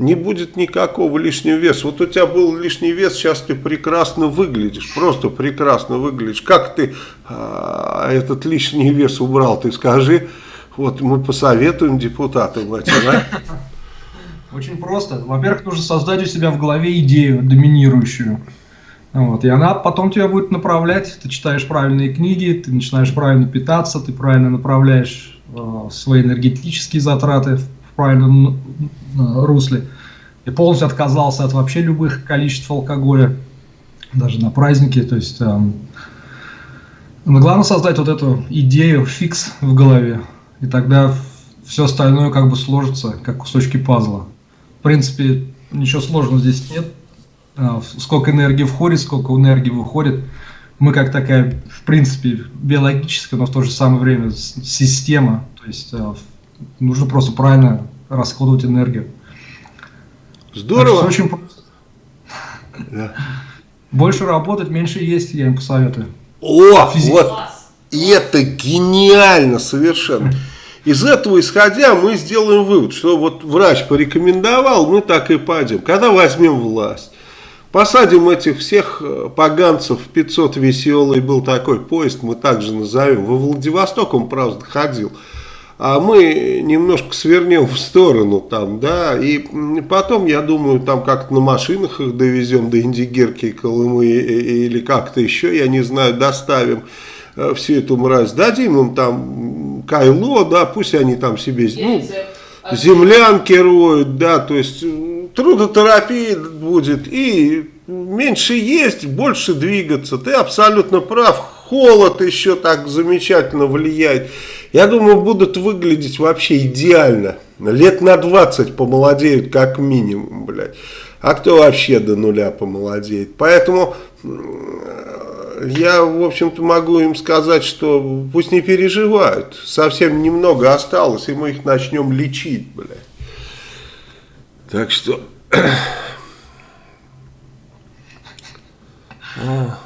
S1: не будет никакого лишнего веса. Вот у тебя был лишний вес, сейчас ты прекрасно выглядишь, просто прекрасно выглядишь. Как ты а, этот лишний вес убрал, ты скажи, вот мы посоветуем депутатам этим, да?
S2: Очень просто. Во-первых, нужно создать у себя в голове идею доминирующую. Вот, и она потом тебя будет направлять. Ты читаешь правильные книги, ты начинаешь правильно питаться, ты правильно направляешь э, свои энергетические затраты в правильном русле. И полностью отказался от вообще любых количеств алкоголя, даже на праздники. То есть, эм, но главное создать вот эту идею, фикс в голове. И тогда все остальное как бы сложится, как кусочки пазла. В принципе, ничего сложного здесь нет. Э, сколько энергии входит, сколько энергии выходит. Мы как такая, в принципе, биологическая, но в то же самое время система. То есть э, нужно просто правильно расходовать энергию.
S1: Здорово.
S2: Очень просто. Да. Больше работать, меньше есть, я им посоветую.
S1: О, Физик. вот это гениально совершенно. Из этого исходя мы сделаем вывод, что вот врач порекомендовал, мы так и пойдем. Когда возьмем власть, посадим этих всех э, поганцев, 500 веселый был такой поезд, мы также назовем. Во Владивосток он, правда, ходил а мы немножко свернем в сторону там, да, и потом, я думаю, там как-то на машинах их довезем до Индигирки, Колымы или как-то еще, я не знаю, доставим э, всю эту мразь, дадим им там кайло, да, пусть они там себе, ну, землянки роют, да, то есть трудотерапия будет, и меньше есть, больше двигаться, ты абсолютно прав, холод еще так замечательно влияет, я думаю, будут выглядеть вообще идеально. Лет на 20 помолодеют как минимум, блядь. А кто вообще до нуля помолодеет? Поэтому я, в общем-то, могу им сказать, что пусть не переживают. Совсем немного осталось, и мы их начнем лечить, блядь. Так что... А.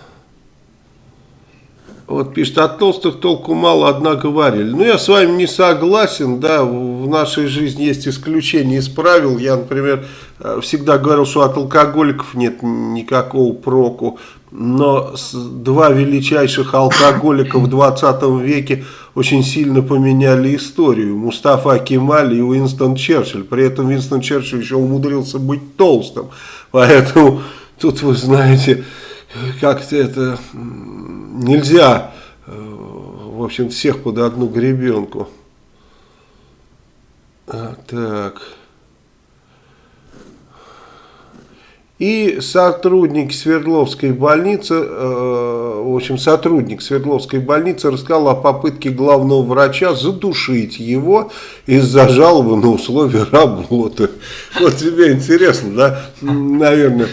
S1: Вот пишет, от толстых толку мало, однако говорили. Ну, я с вами не согласен, да, в нашей жизни есть исключения из правил. Я, например, э, всегда говорил, что от алкоголиков нет никакого проку. Но два величайших алкоголика в 20 веке очень сильно поменяли историю. Мустафа Кемаль и Уинстон Черчилль. При этом Уинстон Черчилль еще умудрился быть толстым. Поэтому тут, вы знаете, как-то это нельзя, в общем, всех под одну гребенку. А, так. И сотрудник Свердловской больницы, э, в общем, сотрудник Свердловской больницы рассказал о попытке главного врача задушить его из-за жалобы на условия работы. Вот тебе интересно, да? Наверное,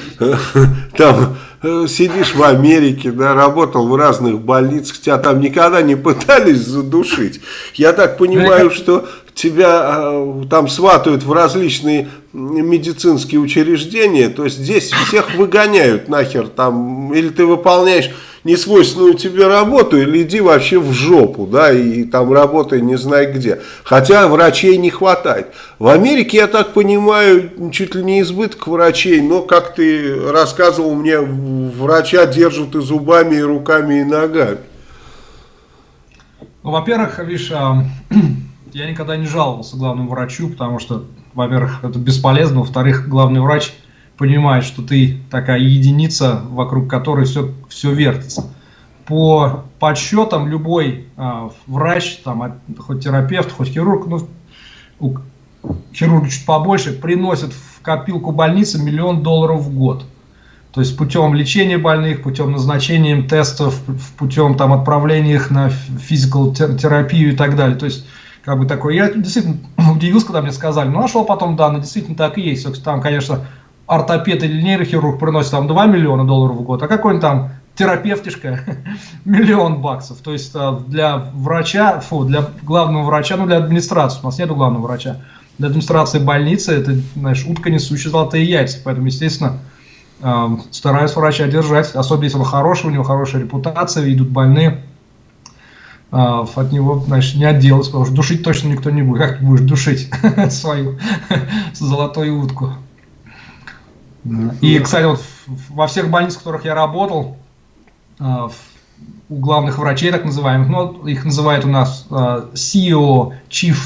S1: там Э, сидишь в Америке, да, работал в разных больницах, тебя там никогда не пытались задушить. Я так понимаю, что тебя э, там сватают в различные медицинские учреждения, то есть здесь всех выгоняют нахер там, или ты выполняешь несвойственную тебе работу, или иди вообще в жопу, да, и там работай не знаю где. Хотя врачей не хватает. В Америке, я так понимаю, чуть ли не избыток врачей, но, как ты рассказывал мне, врача держат и зубами, и руками, и ногами.
S2: Ну, во-первых, видишь, а, я никогда не жаловался главному врачу, потому что, во-первых, это бесполезно, во-вторых, главный врач понимает, что ты такая единица, вокруг которой все, все вертится. По подсчетам любой а, врач, там, хоть терапевт, хоть хирург, ну, у хирурга чуть побольше, приносят в копилку больницы миллион долларов в год. То есть путем лечения больных, путем назначения тестов, путем там, отправления их на физикал терапию и так далее. То есть как бы такой, я действительно удивился, когда мне сказали, но нашел потом данные, действительно так и есть. Там, конечно, ортопед или нейрохирург приносит там 2 миллиона долларов в год, а какой-нибудь там терапевтишка миллион баксов. То есть а, для врача, фу, для главного врача, ну для администрации, у нас нет главного врача, для администрации больницы это, знаешь, утка несущая золотые яйца. Поэтому, естественно, стараюсь врача держать, особенно если он хороший, у него хорошая репутация, идут больные, а, от него, значит, не отделаться, потому что душить точно никто не будет. Как ты будешь душить свою золотую утку? И, кстати, вот во всех больницах, в которых я работал, а, у главных врачей, так называемых, ну, их называют у нас а, CEO, Chief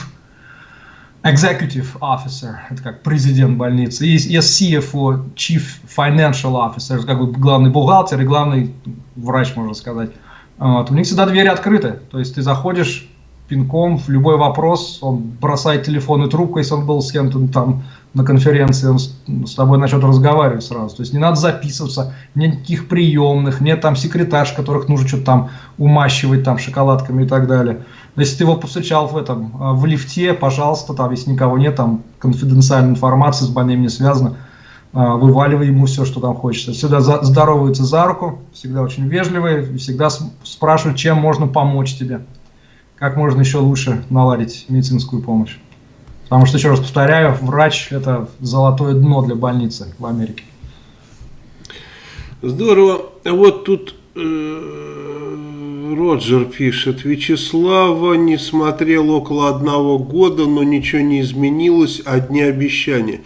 S2: Executive Officer, это как президент больницы, есть, CFO, Chief Financial Officer, как бы главный бухгалтер и главный врач, можно сказать. Вот, у них всегда двери открыты, то есть ты заходишь пинком в любой вопрос, он бросает телефонную трубку, если он был с кем-то там на конференции, он с, тобой начнет разговаривать сразу. То есть не надо записываться, нет никаких приемных, нет там секретарш, которых нужно что-то там умащивать там шоколадками и так далее. Если ты его повстречал в этом, а, в лифте, пожалуйста, там, если никого нет, там конфиденциальная информация с больным не связана, а, вываливай ему все, что там хочется. Всегда здороваются за руку, всегда очень вежливые, всегда спрашивают, чем можно помочь тебе, как можно еще лучше наладить медицинскую помощь. Потому что, еще раз повторяю, врач – это золотое дно для больницы в Америке.
S1: Здорово. Вот тут э, Роджер пишет. Вячеслава не смотрел около одного года, но ничего не изменилось, одни обещания.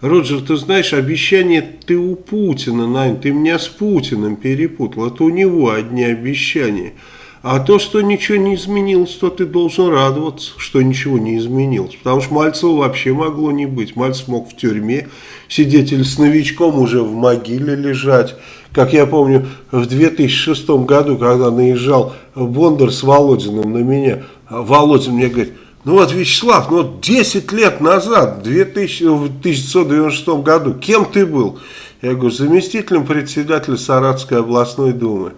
S1: Роджер, ты знаешь, обещания ты у Путина, Нань, ты меня с Путиным перепутал. Это у него одни обещания. А то, что ничего не изменилось, то ты должен радоваться, что ничего не изменилось. Потому что Мальцева вообще могло не быть. Мальцев мог в тюрьме сидеть или с новичком уже в могиле лежать. Как я помню, в 2006 году, когда наезжал Бондар с Володиным на меня, Володин мне говорит, ну вот, Вячеслав, ну 10 лет назад, в 1996 году, кем ты был? Я говорю, заместителем председателя Саратской областной думы.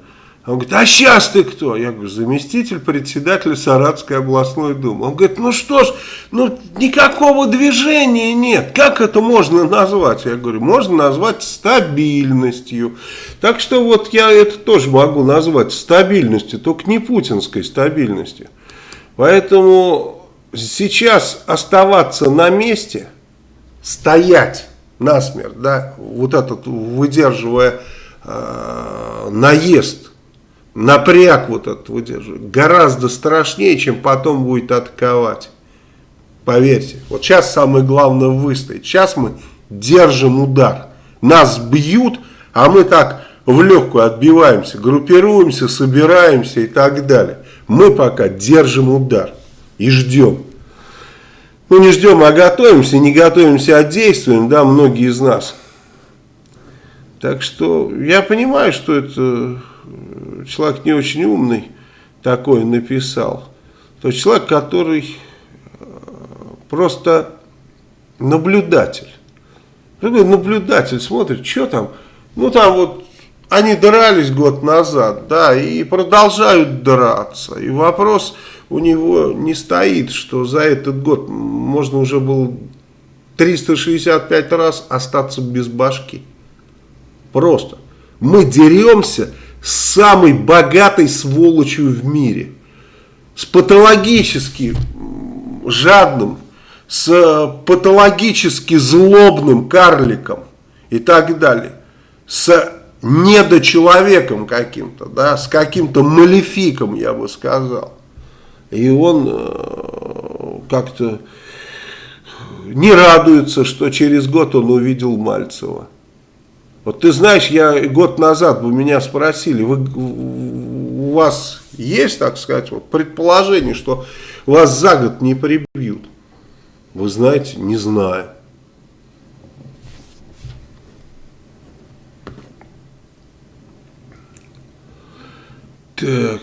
S1: Он говорит, а сейчас ты кто? Я говорю, заместитель председателя Саратской областной думы. Он говорит, ну что ж, ну никакого движения нет. Как это можно назвать? Я говорю, можно назвать стабильностью. Так что вот я это тоже могу назвать стабильностью, только не путинской стабильностью. Поэтому сейчас оставаться на месте, стоять насмерть, да, вот этот выдерживая э, наезд напряг вот этот выдерживает, гораздо страшнее, чем потом будет атаковать. Поверьте, вот сейчас самое главное выстоять. Сейчас мы держим удар. Нас бьют, а мы так в легкую отбиваемся, группируемся, собираемся и так далее. Мы пока держим удар и ждем. Ну не ждем, а готовимся, не готовимся, а действуем, да, многие из нас. Так что я понимаю, что это человек не очень умный такой написал, то человек, который э, просто наблюдатель. Наблюдатель смотрит, что там, ну там вот они дрались год назад, да, и продолжают драться. И вопрос у него не стоит, что за этот год можно уже было 365 раз остаться без башки. Просто. Мы деремся самой богатой сволочью в мире. С патологически жадным, с патологически злобным карликом и так далее. С недочеловеком каким-то, да, с каким-то малефиком, я бы сказал. И он э, как-то не радуется, что через год он увидел Мальцева. Вот ты знаешь, я год назад вы меня спросили, вы, у вас есть, так сказать, вот предположение, что вас за год не прибьют? Вы знаете, не знаю. Так.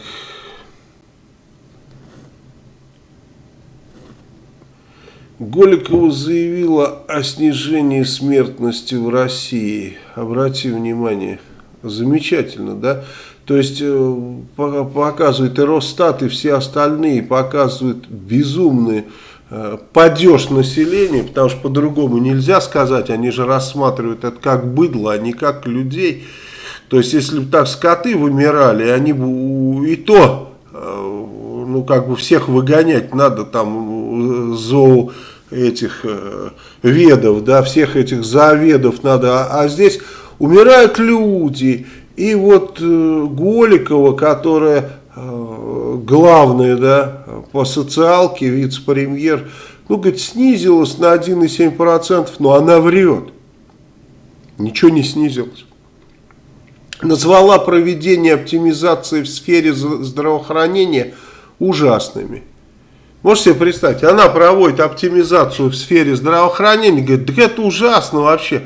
S1: Голикова заявила о снижении смертности в России. Обрати внимание, замечательно, да? То есть э, показывает и Росстат, и все остальные показывают безумный э, падеж населения, потому что по-другому нельзя сказать, они же рассматривают это как быдло, а не как людей. То есть если бы так скоты вымирали, они бы и то, э, ну как бы всех выгонять надо там зоо этих э, ведов, да, всех этих заведов надо, а, а здесь умирают люди, и вот э, Голикова, которая э, главная, да, по социалке, вице-премьер, ну, говорит, снизилась на 1,7%, но она врет. Ничего не снизилось. Назвала проведение оптимизации в сфере здравоохранения ужасными. Можете себе представить, она проводит оптимизацию в сфере здравоохранения, говорит, да это ужасно вообще.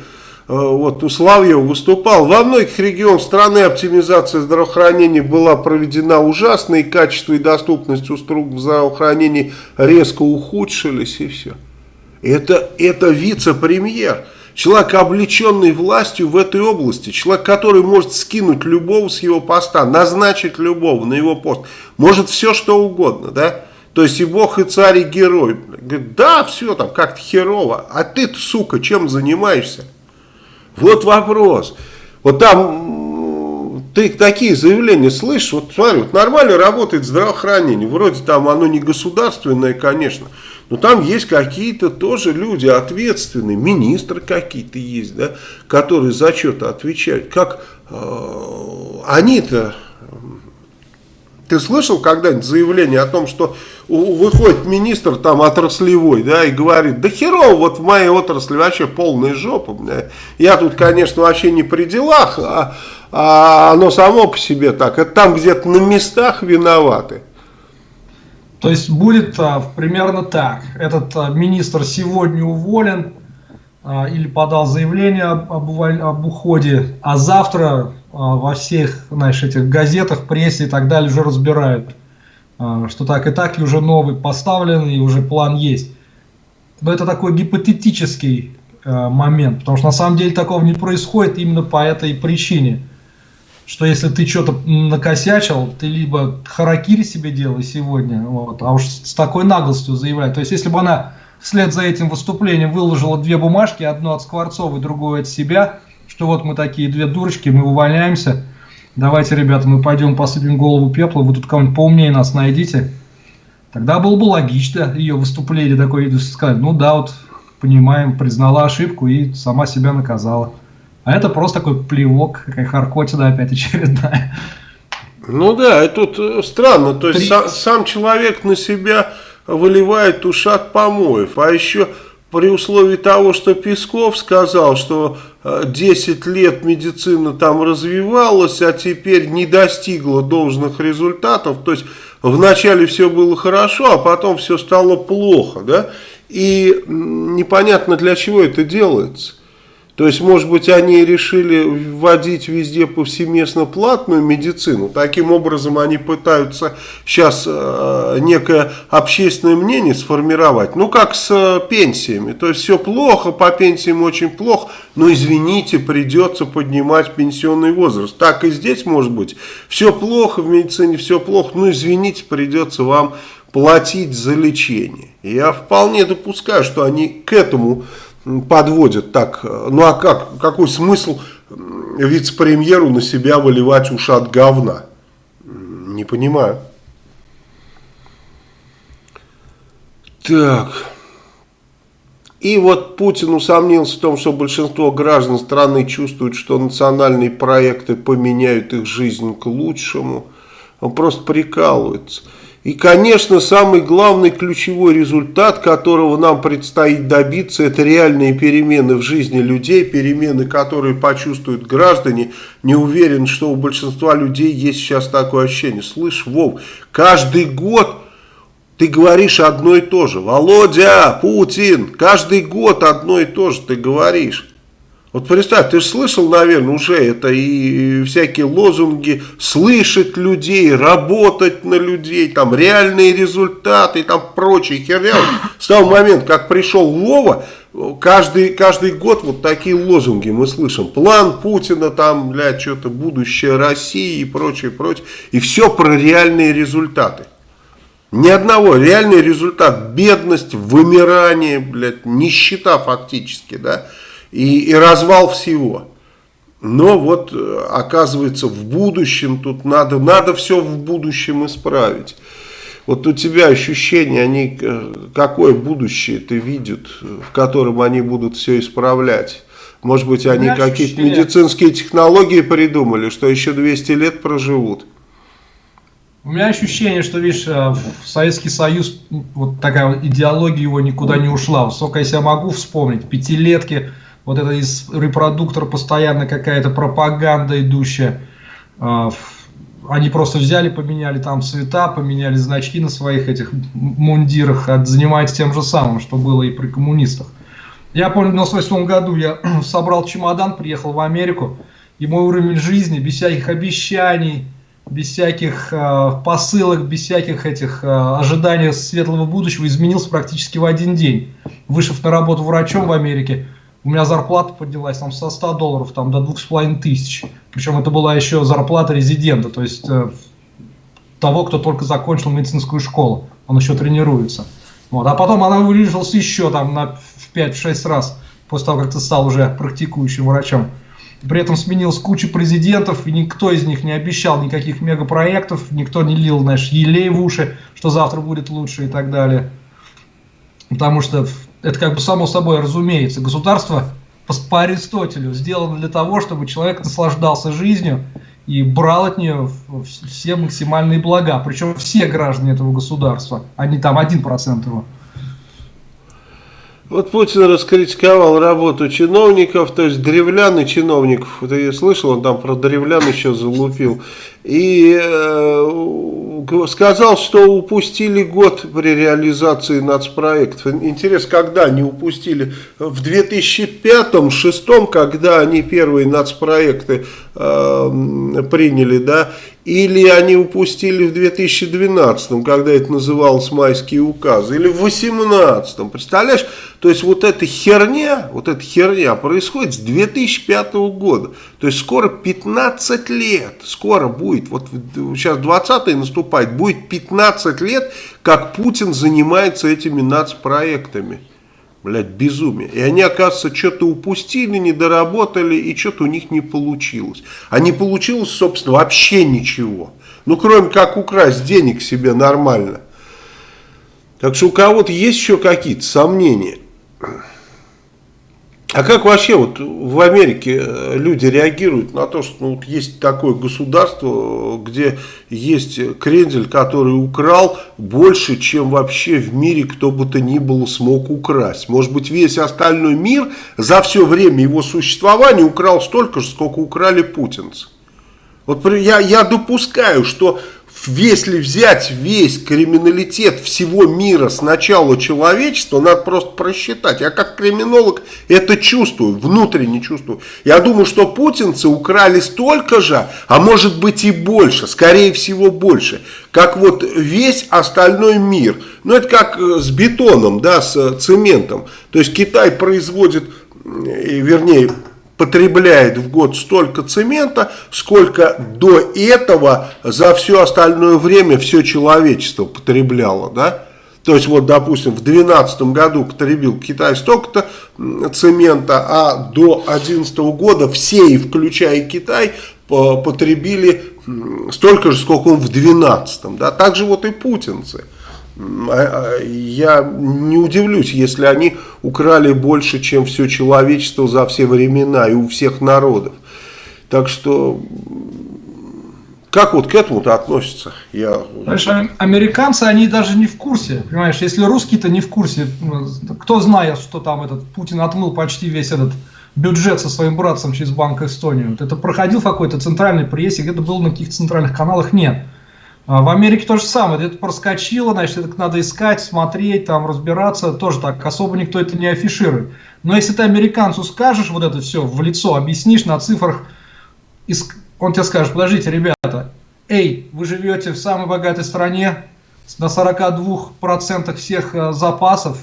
S1: Э, вот у Славьева выступал. Во многих регионах страны оптимизация здравоохранения была проведена ужасно, и качество и доступность услуг в здравоохранении резко ухудшились, и все. Это, это вице-премьер. Человек, облеченный властью в этой области, человек, который может скинуть любого с его поста, назначить любого на его пост, может все что угодно, да? То есть и бог, и царь, и герой. Говорит, да, все там как-то херово. А ты, сука, чем занимаешься? Вот вопрос. Вот там ты такие заявления слышишь, вот смотри, вот нормально работает здравоохранение. Вроде там оно не государственное, конечно. Но там есть какие-то тоже люди ответственные, министры какие-то есть, да, которые за что-то отвечают. Как э, они-то ты слышал когда-нибудь заявление о том, что выходит министр там отраслевой, да, и говорит, да херово, вот в моей отрасли вообще полная жопа, да. я тут, конечно, вообще не при делах, а, а оно само по себе так, это там где-то на местах виноваты.
S2: То есть будет а, примерно так, этот а, министр сегодня уволен а, или подал заявление об, об, об уходе, а завтра во всех, знаешь, этих газетах, прессе и так далее уже разбирают, а, что так и так, и уже новый поставлен, и уже план есть. Но это такой гипотетический а, момент, потому что на самом деле такого не происходит именно по этой причине, что если ты что-то накосячил, ты либо харакири себе делай сегодня, вот, а уж с такой наглостью заявлять. То есть если бы она вслед за этим выступлением выложила две бумажки, одну от Скворцова и другую от себя – что вот мы такие две дурочки, мы увольняемся, давайте, ребята, мы пойдем посыпем голову пепла, вы тут кого-нибудь поумнее нас найдите. Тогда было бы логично ее выступление такое, сказать, ну да, вот понимаем, признала ошибку и сама себя наказала. А это просто такой плевок, какая харкотина опять очередная.
S1: Ну да, это тут э, странно, то есть сам, сам человек на себя выливает ушат помоев, а еще при условии того, что Песков сказал, что 10 э, лет медицина там развивалась, а теперь не достигла должных результатов, то есть вначале все было хорошо, а потом все стало плохо, да, и непонятно для чего это делается. То есть, может быть, они решили вводить везде повсеместно платную медицину. Таким образом, они пытаются сейчас э, некое общественное мнение сформировать. Ну, как с э, пенсиями. То есть, все плохо, по пенсиям очень плохо. Но, извините, придется поднимать пенсионный возраст. Так и здесь может быть. Все плохо в медицине, все плохо. Ну, извините, придется вам платить за лечение. Я вполне допускаю, что они к этому подводят так. Ну а как? Какой смысл вице-премьеру на себя выливать ушат говна? Не понимаю. Так. И вот Путин усомнился в том, что большинство граждан страны чувствуют, что национальные проекты поменяют их жизнь к лучшему. Он просто прикалывается. И, конечно, самый главный ключевой результат, которого нам предстоит добиться, это реальные перемены в жизни людей, перемены, которые почувствуют граждане. Не уверен, что у большинства людей есть сейчас такое ощущение. Слышь, Вов, каждый год ты говоришь одно и то же. Володя, Путин, каждый год одно и то же ты говоришь. Вот представь, ты же слышал, наверное, уже это и всякие лозунги слышать людей, работать на людей, там реальные результаты, там прочие херня. С того момента, как пришел Вова, каждый, каждый год вот такие лозунги мы слышим. План Путина, там, для что-то будущее России и прочее, прочее. И все про реальные результаты. Ни одного. Реальный результат. Бедность, вымирание, блядь, нищета фактически, да и, и развал всего. Но вот э, оказывается в будущем тут надо, надо все в будущем исправить. Вот у тебя ощущения, они, э, какое будущее ты видят, в котором они будут все исправлять? Может быть, они какие-то медицинские технологии придумали, что еще 200 лет проживут?
S2: У меня ощущение, что, видишь, э, Советский Союз, вот такая идеология его никуда не ушла. Сколько я себя могу вспомнить, пятилетки, вот это из репродуктора постоянно какая-то пропаганда идущая. А, они просто взяли, поменяли там цвета, поменяли значки на своих этих мундирах, а занимаются тем же самым, что было и при коммунистах. Я помню, в 1998 году я собрал чемодан, приехал в Америку, и мой уровень жизни без всяких обещаний, без всяких э, посылок, без всяких этих э, ожиданий светлого будущего изменился практически в один день. Вышев на работу врачом в Америке, у меня зарплата поднялась там со 100 долларов там, до 2,5 тысяч. Причем это была еще зарплата резидента, то есть э, того, кто только закончил медицинскую школу. Он еще тренируется. Вот. А потом она увеличилась еще там на, в 5-6 раз, после того, как ты стал уже практикующим врачом. При этом сменилась куча президентов, и никто из них не обещал никаких мегапроектов, никто не лил, знаешь, елей в уши, что завтра будет лучше и так далее. Потому что это как бы само собой разумеется. Государство по, по Аристотелю сделано для того, чтобы человек наслаждался жизнью и брал от нее все максимальные блага. Причем все граждане этого государства, а не там 1% его.
S1: Вот Путин раскритиковал работу чиновников, то есть древлян чиновников. Ты слышал, он там про древлян еще залупил. И э, сказал, что упустили год при реализации нацпроектов. Интересно, когда они упустили? В 2005-2006, когда они первые нацпроекты э, приняли, да? Или они упустили в 2012, когда это называлось майские указы, или в 2018. Представляешь? То есть вот эта херня, вот эта херня происходит с 2005 года. То есть скоро 15 лет, скоро будет, вот сейчас 20 наступает, будет 15 лет, как Путин занимается этими нацпроектами. Блядь, безумие. И они, оказывается, что-то упустили, не доработали, и что-то у них не получилось. А не получилось, собственно, вообще ничего. Ну, кроме как украсть денег себе нормально. Так что у кого-то есть еще какие-то сомнения. А как вообще вот в Америке э, люди реагируют на то, что ну, вот есть такое государство, где есть крендель, который украл больше, чем вообще в мире кто бы то ни было смог украсть. Может быть весь остальной мир за все время его существования украл столько же, сколько украли путинцы. Вот я, я допускаю, что если взять весь криминалитет всего мира с начала человечества, надо просто просчитать. Я как криминолог это чувствую, внутренне чувствую. Я думаю, что путинцы украли столько же, а может быть и больше, скорее всего больше, как вот весь остальной мир. Ну это как э, с бетоном, да, с цементом. То есть Китай производит, вернее, потребляет в год столько цемента, сколько до этого за все остальное время все человечество потребляло, да? То есть, вот, допустим, в 2012 году потребил Китай столько-то цемента, а до 2011 года все, и включая Китай, потребили столько же, сколько он в 2012. Да? Так же вот и путинцы. А, а, я не удивлюсь, если они украли больше, чем все человечество за все времена и у всех народов. Так что, как вот к этому-то относятся? Я...
S2: А, американцы, они даже не в курсе, понимаешь, если русские-то не в курсе, ну, кто знает, что там этот Путин отмыл почти весь этот бюджет со своим братцем через Банк Эстонию. Это проходил какой-то центральной прессе, где-то был на каких-то центральных каналах, нет. А в Америке то же самое, это проскочило, значит, это надо искать, смотреть, там, разбираться, тоже так, особо никто это не афиширует. Но если ты американцу скажешь вот это все в лицо, объяснишь на цифрах, он тебе скажет, подождите, ребята, эй, вы живете в самой богатой стране, на 42% всех э, запасов,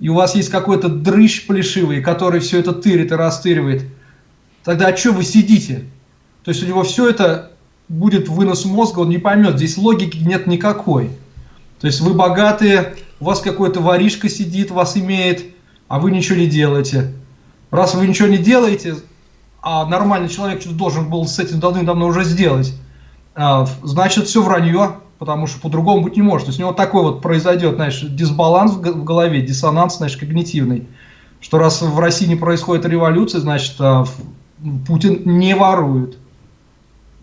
S2: и у вас есть какой-то дрыщ плешивый, который все это тырит и растыривает, тогда а что вы сидите? То есть у него все это будет вынос мозга, он не поймет, здесь логики нет никакой. То есть вы богатые, у вас какой-то воришка сидит, вас имеет, а вы ничего не делаете. Раз вы ничего не делаете, а нормальный человек что-то должен был с этим давным-давно уже сделать, а, значит все вранье, потому что по-другому быть не может. То есть у него такой вот произойдет, знаешь, дисбаланс в голове, диссонанс, знаешь, когнитивный, что раз в России не происходит революция, значит, а, Путин не ворует.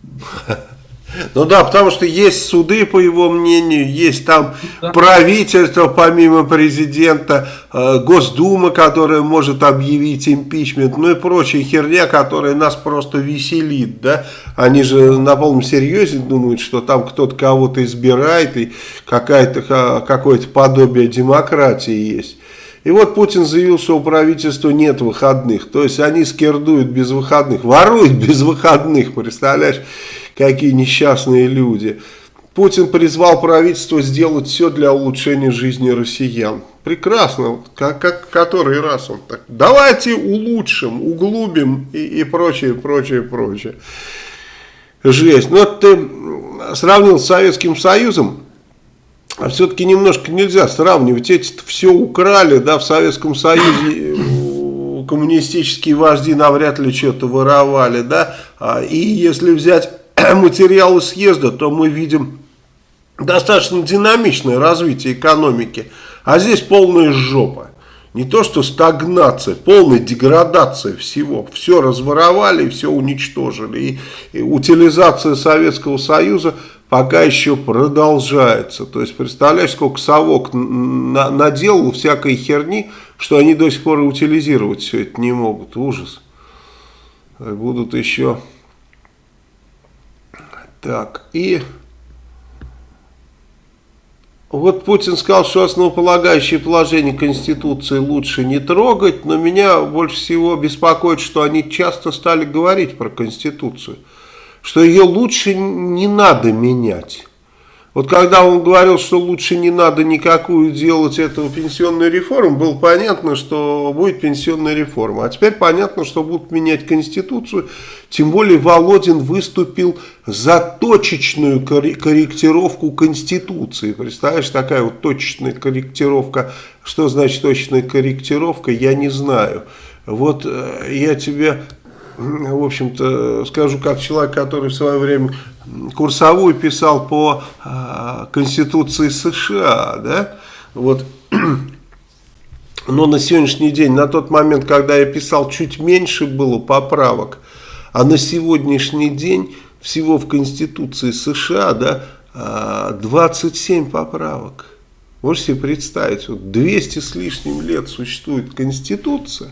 S1: Ну да, потому что есть суды, по его мнению, есть там да. правительство, помимо президента, э, Госдума, которая может объявить импичмент, ну и прочая херня, которая нас просто веселит, да. Они же на полном серьезе думают, что там кто-то кого-то избирает и какое-то подобие демократии есть. И вот Путин заявил, что у правительства нет выходных. То есть они скердуют без выходных, воруют без выходных, представляешь, какие несчастные люди. Путин призвал правительство сделать все для улучшения жизни россиян. Прекрасно, как, как который раз он так. Давайте улучшим, углубим и, и прочее, прочее, прочее. Жесть. Но ну, ты сравнил с Советским Союзом, а все-таки немножко нельзя сравнивать. Эти все украли, да, в Советском Союзе коммунистические вожди навряд ли что-то воровали, да. А, и если взять материалы съезда, то мы видим достаточно динамичное развитие экономики. А здесь полная жопа. Не то что стагнация, полная деградация всего. Все разворовали, все уничтожили. И, и утилизация Советского Союза пока еще продолжается. То есть, представляешь, сколько совок на, наделал всякой херни, что они до сих пор утилизировать все это не могут. Ужас. Будут еще... Так, и... Вот Путин сказал, что основополагающее положение Конституции лучше не трогать, но меня больше всего беспокоит, что они часто стали говорить про Конституцию что ее лучше не надо менять. Вот когда он говорил, что лучше не надо никакую делать эту пенсионную реформу, было понятно, что будет пенсионная реформа. А теперь понятно, что будут менять Конституцию. Тем более Володин выступил за точечную корректировку Конституции. Представляешь, такая вот точечная корректировка. Что значит точечная корректировка, я не знаю. Вот э, я тебе в общем-то, скажу как человек, который в свое время курсовую писал по э, Конституции США, да, вот, но на сегодняшний день, на тот момент, когда я писал, чуть меньше было поправок, а на сегодняшний день всего в Конституции США, да, 27 поправок. Можете себе представить, вот 200 с лишним лет существует Конституция,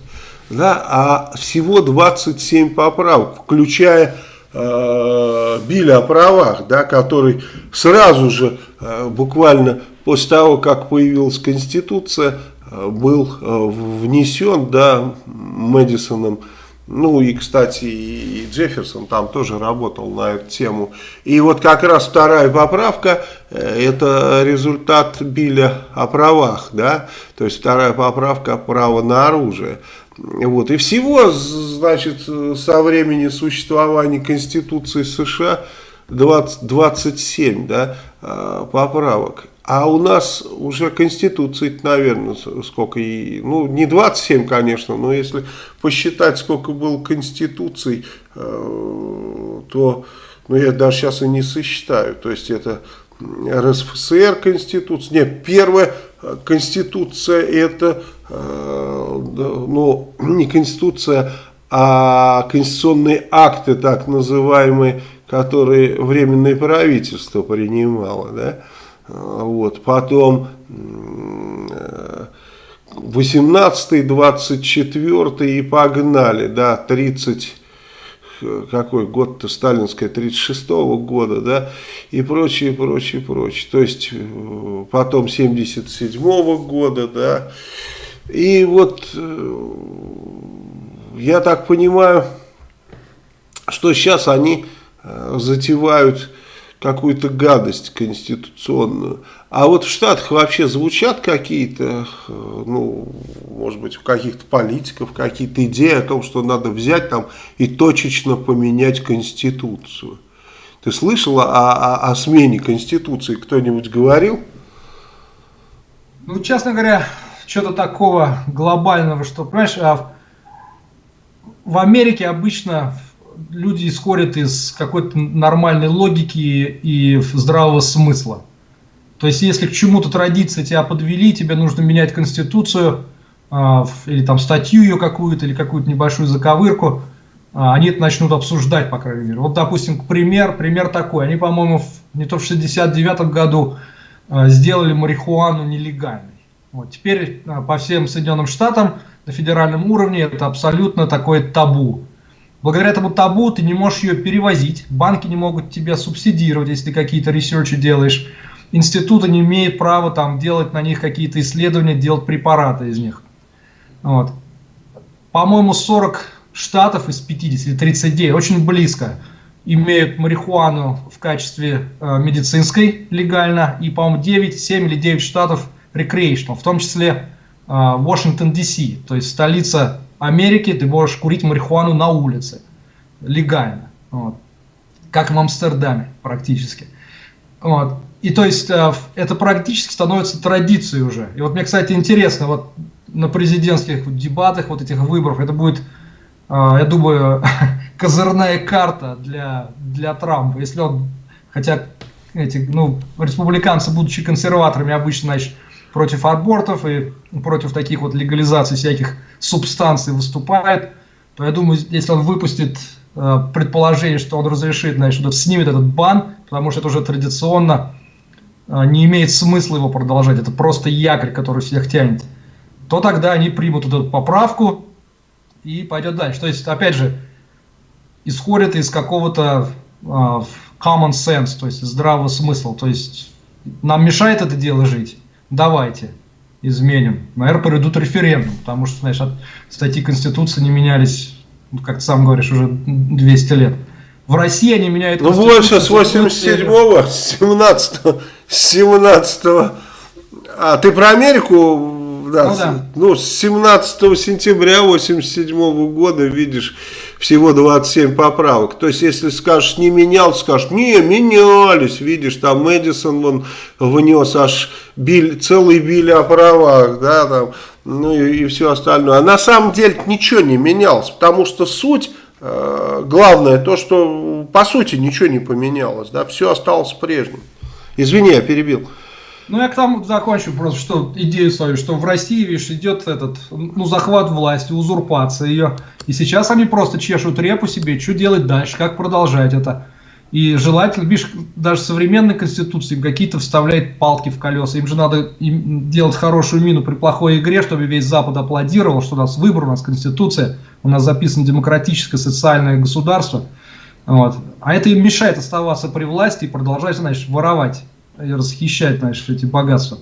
S1: да, а всего 27 поправок, включая э, Биля о правах, да, который сразу же, э, буквально после того, как появилась Конституция, э, был э, внесен да, Мэдисоном ну и, кстати, и Джефферсон там тоже работал на эту тему. И вот как раз вторая поправка, э, это результат Биля о правах, да, то есть вторая поправка право на оружие. Вот. И всего, значит, со времени существования Конституции США 20, 27 да, а, поправок. А у нас уже Конституции, наверное, сколько, и, ну не 27, конечно, но если посчитать, сколько было Конституций, э, то ну, я даже сейчас и не сосчитаю. То есть это РСФСР Конституция, нет, первая Конституция это Э, ну, не Конституция, а конституционные акты, так называемые, которые Временное правительство принимало, да, вот, потом 18 24 и погнали, да, 30 какой год-то сталинская, 36 -го года, да, и прочее, прочее, прочее. То есть, э, потом 77 -го года, да, и вот, э, я так понимаю, что сейчас они э, затевают какую-то гадость конституционную. А вот в Штатах вообще звучат какие-то, ну, может быть, у каких-то политиков какие-то идеи о том, что надо взять там и точечно поменять Конституцию. Ты слышал о, о, о смене Конституции? Кто-нибудь говорил?
S2: Ну, честно говоря, что-то такого глобального, что, понимаешь, а в Америке обычно люди исходят из какой-то нормальной логики и здравого смысла. То есть, если к чему-то традиции тебя подвели, тебе нужно менять конституцию, э, или там статью ее какую-то, или какую-то небольшую заковырку, э, они это начнут обсуждать, по крайней мере. Вот, допустим, пример, пример такой. Они, по-моему, не то в 69 году сделали марихуану нелегальной. Вот, теперь э, по всем Соединенным Штатам на федеральном уровне это абсолютно такое табу. Благодаря этому табу ты не можешь ее перевозить, банки не могут тебя субсидировать, если ты какие-то ресерчи делаешь, институты не имеют права там делать на них какие-то исследования, делать препараты из них. Вот. По-моему, 40 штатов из 50 или 39, очень близко, имеют марихуану в качестве э, медицинской легально, и, по-моему, 9, 7 или 9 штатов recreational, в том числе э, Вашингтон, Д.С., то есть столица Америки ты можешь курить марихуану на улице, легально, вот. как в Амстердаме практически. Вот. И то есть э, это практически становится традицией уже. И вот мне, кстати, интересно, вот на президентских дебатах, вот этих выборов, это будет, э, я думаю, козырная карта для, для Трампа. Если он, хотя эти, ну, республиканцы, будучи консерваторами, обычно, значит, против абортов и против таких вот легализаций всяких субстанций выступает, то я думаю, если он выпустит э, предположение, что он разрешит, значит, снимет этот бан, потому что это уже традиционно э, не имеет смысла его продолжать, это просто якорь, который всех тянет, то тогда они примут эту поправку и пойдет дальше. То есть, опять же, исходит из какого-то э, common sense, то есть здравого смысла. То есть нам мешает это дело жить давайте изменим. Наверное, проведут референдум, потому что, знаешь, от статьи Конституции не менялись, ну, как ты сам говоришь, уже 200 лет. В России они меняют
S1: Ну, больше с 87-го, с 17-го, с 17 А, ты про Америку да, ну, да. ну, с 17 сентября 87 года, видишь, всего 27 поправок. То есть, если скажешь, не менял, скажешь, не, менялись, видишь, там Мэдисон вон внес аж биль, целый биль о правах, да, там, ну и, и все остальное. А на самом деле ничего не менялось, потому что суть, э, главное то, что по сути ничего не поменялось, да, все осталось прежним. Извини, я перебил.
S2: Ну, я к тому закончу просто, что идею свою, что в России, видишь, идет этот, ну, захват власти, узурпация ее. И сейчас они просто чешут репу себе, что делать дальше, как продолжать это. И желательно, видишь, даже современной конституции какие-то вставляет палки в колеса. Им же надо им делать хорошую мину при плохой игре, чтобы весь Запад аплодировал, что у нас выбор, у нас конституция, у нас записано демократическое социальное государство. Вот. А это им мешает оставаться при власти и продолжать, значит, воровать расхищать, знаешь, эти богатства.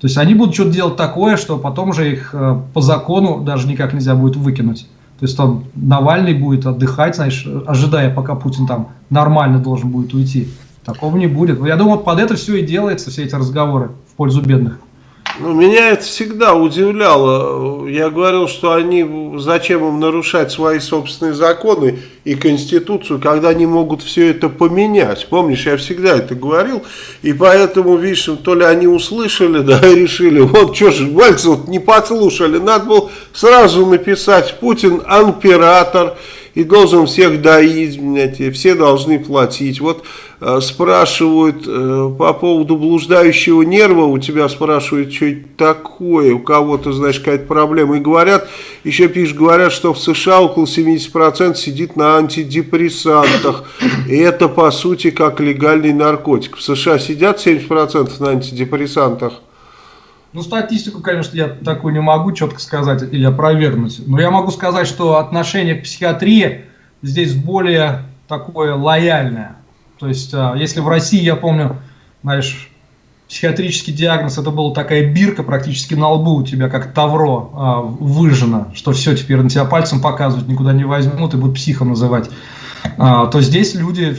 S2: То есть они будут что-то делать такое, что потом же их э, по закону даже никак нельзя будет выкинуть. То есть там Навальный будет отдыхать, знаешь, ожидая, пока Путин там нормально должен будет уйти. Такого не будет. Я думаю, под это все и делается, все эти разговоры в пользу бедных.
S1: Ну, меня это всегда удивляло. Я говорил, что они, зачем им нарушать свои собственные законы и Конституцию, когда они могут все это поменять. Помнишь, я всегда это говорил. И поэтому, видишь, то ли они услышали, да, и решили, вот что же, Мальцев не послушали. Надо было сразу написать, Путин император и должен всех доить, блядь, все должны платить. Вот э, спрашивают э, по поводу блуждающего нерва, у тебя спрашивают, что это такое, у кого-то, знаешь, какая-то проблема, и говорят, еще пишут, говорят, что в США около 70% сидит на антидепрессантах, и это, по сути, как легальный наркотик. В США сидят 70% на антидепрессантах,
S2: ну, статистику, конечно, я такую не могу четко сказать или опровергнуть. Но я могу сказать, что отношение к психиатрии здесь более такое лояльное. То есть, а, если в России, я помню, знаешь, психиатрический диагноз, это была такая бирка практически на лбу у тебя, как тавро а, выжжено, что все, теперь на тебя пальцем показывают, никуда не возьмут и будут психом называть, а, то здесь люди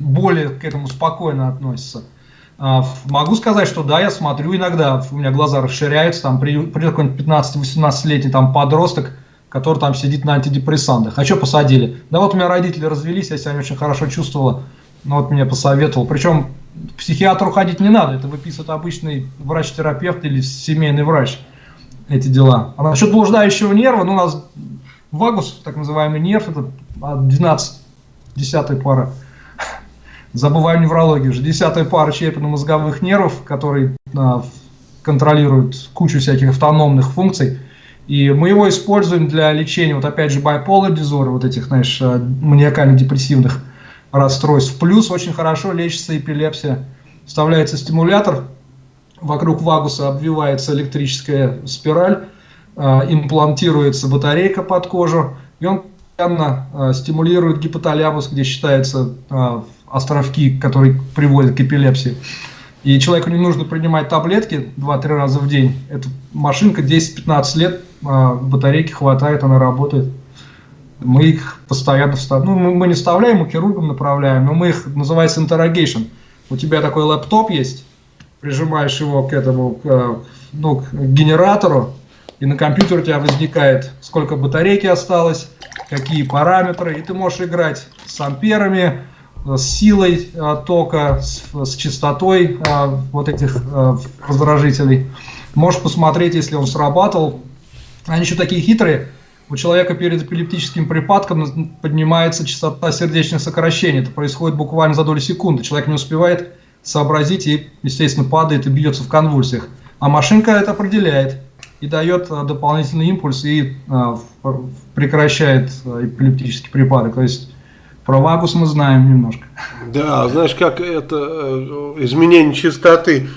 S2: более к этому спокойно относятся. А, могу сказать, что да, я смотрю иногда, у меня глаза расширяются, там придет какой-нибудь 15-18-летний там подросток, который там сидит на антидепрессантах. А что посадили? Да вот у меня родители развелись, я себя не очень хорошо чувствовала, но вот мне посоветовал. Причем к психиатру ходить не надо, это выписывает обычный врач-терапевт или семейный врач эти дела. А насчет блуждающего нерва, ну у нас вагус, так называемый нерв, это 12 десятая пара. Забываю неврологию уже. Десятая пара черепно-мозговых нервов, которые а, контролируют кучу всяких автономных функций. И мы его используем для лечения, вот опять же, bipolar disorder, вот этих, знаешь, а, маниакально-депрессивных расстройств. Плюс очень хорошо лечится эпилепсия. Вставляется стимулятор, вокруг вагуса обвивается электрическая спираль, э, имплантируется батарейка под кожу, и он постоянно э, стимулирует гипоталямус, где считаются э, островки, которые приводят к эпилепсии. И человеку не нужно принимать таблетки 2-3 раза в день. Эта машинка 10-15 лет, батарейки хватает, она работает. Мы их постоянно вставляем. Ну, мы не вставляем, мы хирургам направляем, но мы их, называется interrogation. У тебя такой лэптоп есть, прижимаешь его к этому, к, ну, к генератору, и на компьютере у тебя возникает, сколько батарейки осталось, какие параметры, и ты можешь играть с амперами, с силой а, тока, с, с частотой а, вот этих а, раздражителей. Можешь посмотреть, если он срабатывал. Они еще такие хитрые, у человека перед эпилептическим припадком поднимается частота сердечных сокращений. Это происходит буквально за долю секунды. Человек не успевает сообразить и, естественно, падает и бьется в конвульсиях. А машинка это определяет и дает а, дополнительный импульс и а, прекращает а, эпилептический припадок. То есть про вагус мы знаем немножко.
S1: Да, знаешь, как это э, изменение частоты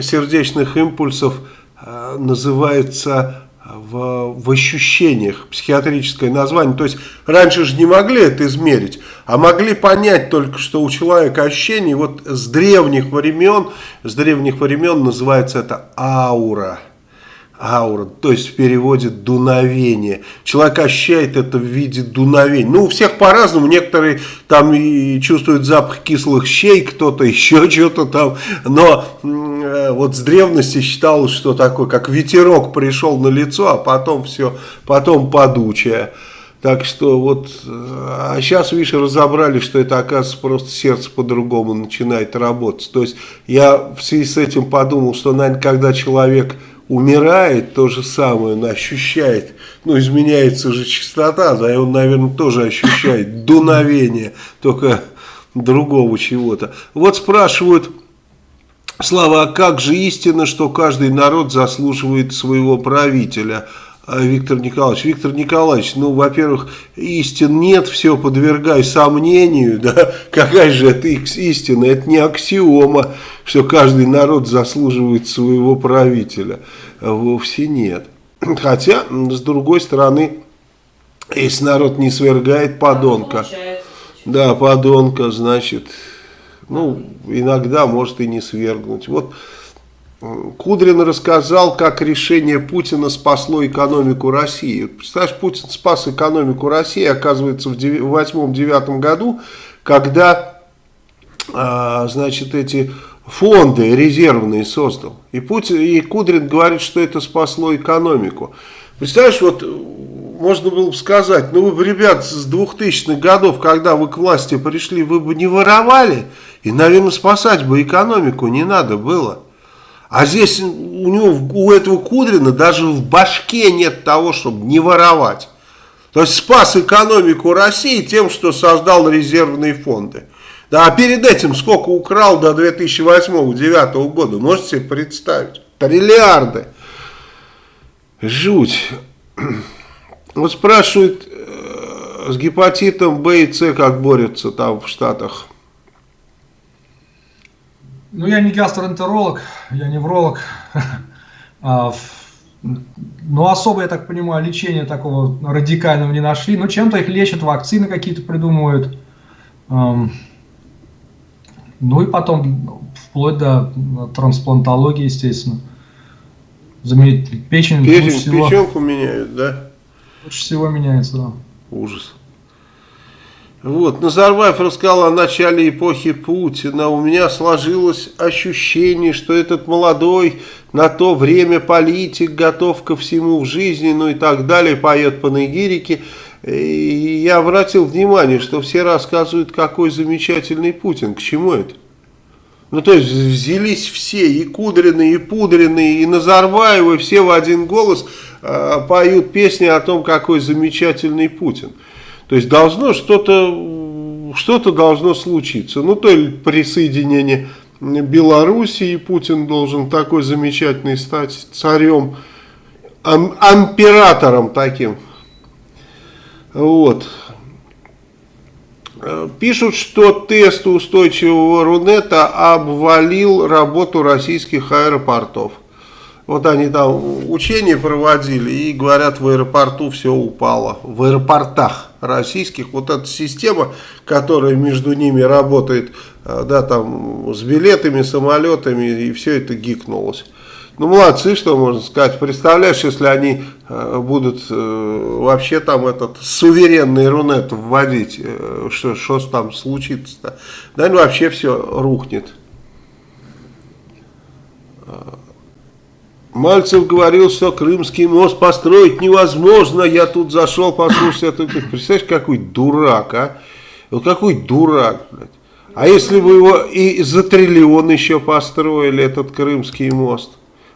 S1: сердечных импульсов э, называется в, в ощущениях, психиатрическое название. То есть раньше же не могли это измерить, а могли понять только, что у человека ощущение вот с древних времен, с древних времен называется это аура аура, то есть в переводе дуновение. Человек ощущает это в виде дуновения. Ну, у всех по-разному, некоторые там и чувствуют запах кислых щей, кто-то еще что-то там, но э, вот с древности считалось, что такое, как ветерок пришел на лицо, а потом все, потом подучая. Так что вот, э, а сейчас, видишь, разобрали, что это, оказывается, просто сердце по-другому начинает работать. То есть я в связи с этим подумал, что, наверное, когда человек умирает, то же самое он ощущает, ну, изменяется же частота, да, и он, наверное, тоже ощущает дуновение, только другого чего-то. Вот спрашивают, Слава, а как же истина, что каждый народ заслуживает своего правителя? А, Виктор Николаевич. Виктор Николаевич, ну, во-первых, истин нет, все подвергай сомнению, да, какая же это истина, это не аксиома, что каждый народ заслуживает своего правителя, вовсе нет. Хотя, с другой стороны, если народ не свергает подонка, да, подонка, значит, ну, иногда может и не свергнуть. Вот Кудрин рассказал, как решение Путина спасло экономику России. Представляешь, Путин спас экономику России, оказывается, в 2008-2009 году, когда, а, значит, эти фонды резервные создал. И, Путин, и Кудрин говорит, что это спасло экономику. Представляешь, вот можно было бы сказать, ну вы, ребят, с 2000-х годов, когда вы к власти пришли, вы бы не воровали, и, наверное, спасать бы экономику не надо было. А здесь у него, у этого Кудрина даже в башке нет того, чтобы не воровать. То есть спас экономику России тем, что создал резервные фонды. Да, а перед этим сколько украл до 2008-2009 года, можете себе представить? Триллиарды. Жуть. Вот спрашивают, э, с гепатитом Б и С как борются там в Штатах.
S2: Ну, я не гастроэнтеролог, я невролог. А, ну, особо, я так понимаю, лечения такого радикального не нашли. Но чем-то их лечат, вакцины какие-то придумывают. Ну и потом, вплоть до трансплантологии, естественно. Заметить, печень,
S1: Печень,
S2: лучше всего,
S1: печенку меняют, да?
S2: лучше всего меняется, да.
S1: Ужас. Вот, Назарбаев рассказал о начале эпохи Путина. У меня сложилось ощущение, что этот молодой на то время политик готов ко всему в жизни, ну и так далее, поет по нигирике. И я обратил внимание, что все рассказывают, какой замечательный Путин. К чему это? Ну, то есть взялись все, и Кудрины, и Пудрины, и Назарбаевы, все в один голос э, поют песни о том, какой замечательный Путин. То есть должно что-то что-то должно случиться. Ну, то ли присоединение Белоруссии, Путин должен такой замечательный стать царем, ам, императором таким. Вот. Пишут, что тест устойчивого Рунета обвалил работу российских аэропортов. Вот они там учения проводили и говорят, в аэропорту все упало. В аэропортах российских вот эта система, которая между ними работает, да, там с билетами, самолетами, и все это гикнулось. Ну, молодцы, что можно сказать. Представляешь, если они э, будут э, вообще там этот суверенный рунет вводить, э, что, что там случится-то? Наверное, вообще все рухнет. Мальцев говорил, что Крымский мост построить невозможно. Я тут зашел послушать это. Представляешь, какой дурак, а? Вот какой дурак, блядь. А если бы его и за триллион еще построили, этот Крымский мост?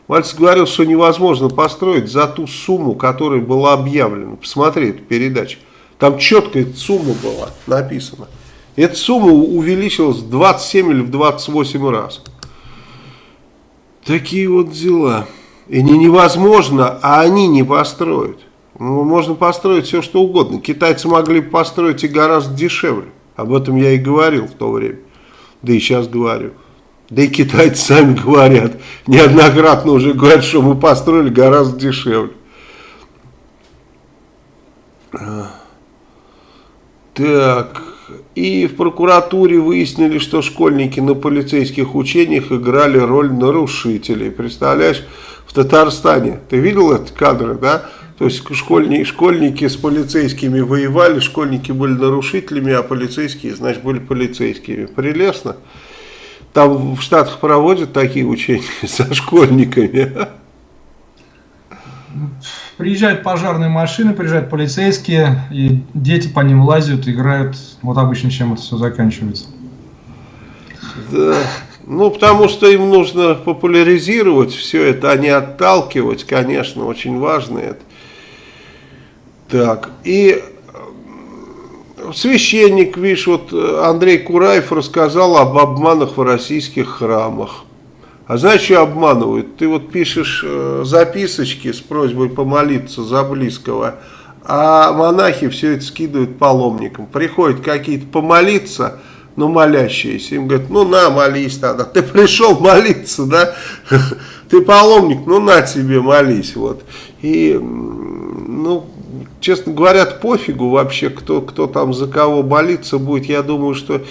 S1: Мальцев говорил, что невозможно построить за ту сумму, которая была объявлена. Посмотри эту передачу. Там четко эта сумма была написана. Эта сумма увеличилась в 27 или в 28 раз. Такие вот дела. И не невозможно, а они не построят. Ну, можно построить все, что угодно. Китайцы могли построить и гораздо дешевле. Об этом я и говорил в то время. Да и сейчас говорю. Да и китайцы сами говорят. Неоднократно уже говорят, что мы построили гораздо дешевле. Так. И в прокуратуре выяснили, что школьники на полицейских учениях играли роль нарушителей. Представляешь, в Татарстане. Ты видел эти кадры, да? То есть школьники, школьники с полицейскими воевали, школьники были нарушителями, а полицейские, значит, были полицейскими. Прелестно. Там в Штатах проводят такие учения со школьниками.
S2: Приезжают пожарные машины, приезжают полицейские, и дети по ним лазят, играют. Вот обычно чем это все заканчивается.
S1: Да. Ну, потому что им нужно популяризировать все это, а не отталкивать, конечно, очень важно это. Так, и э, священник, видишь, вот Андрей Кураев рассказал об обманах в российских храмах. А знаешь, что обманывают? Ты вот пишешь э, записочки с просьбой помолиться за близкого, а монахи все это скидывают паломникам. Приходят какие-то помолиться, ну, молящиеся. Им говорят, ну, на, молись тогда. Ты пришел молиться, да? Ты паломник, ну, на тебе, молись. Вот. И, ну, честно говоря, пофигу вообще, кто, кто там за кого молиться будет. Я думаю, что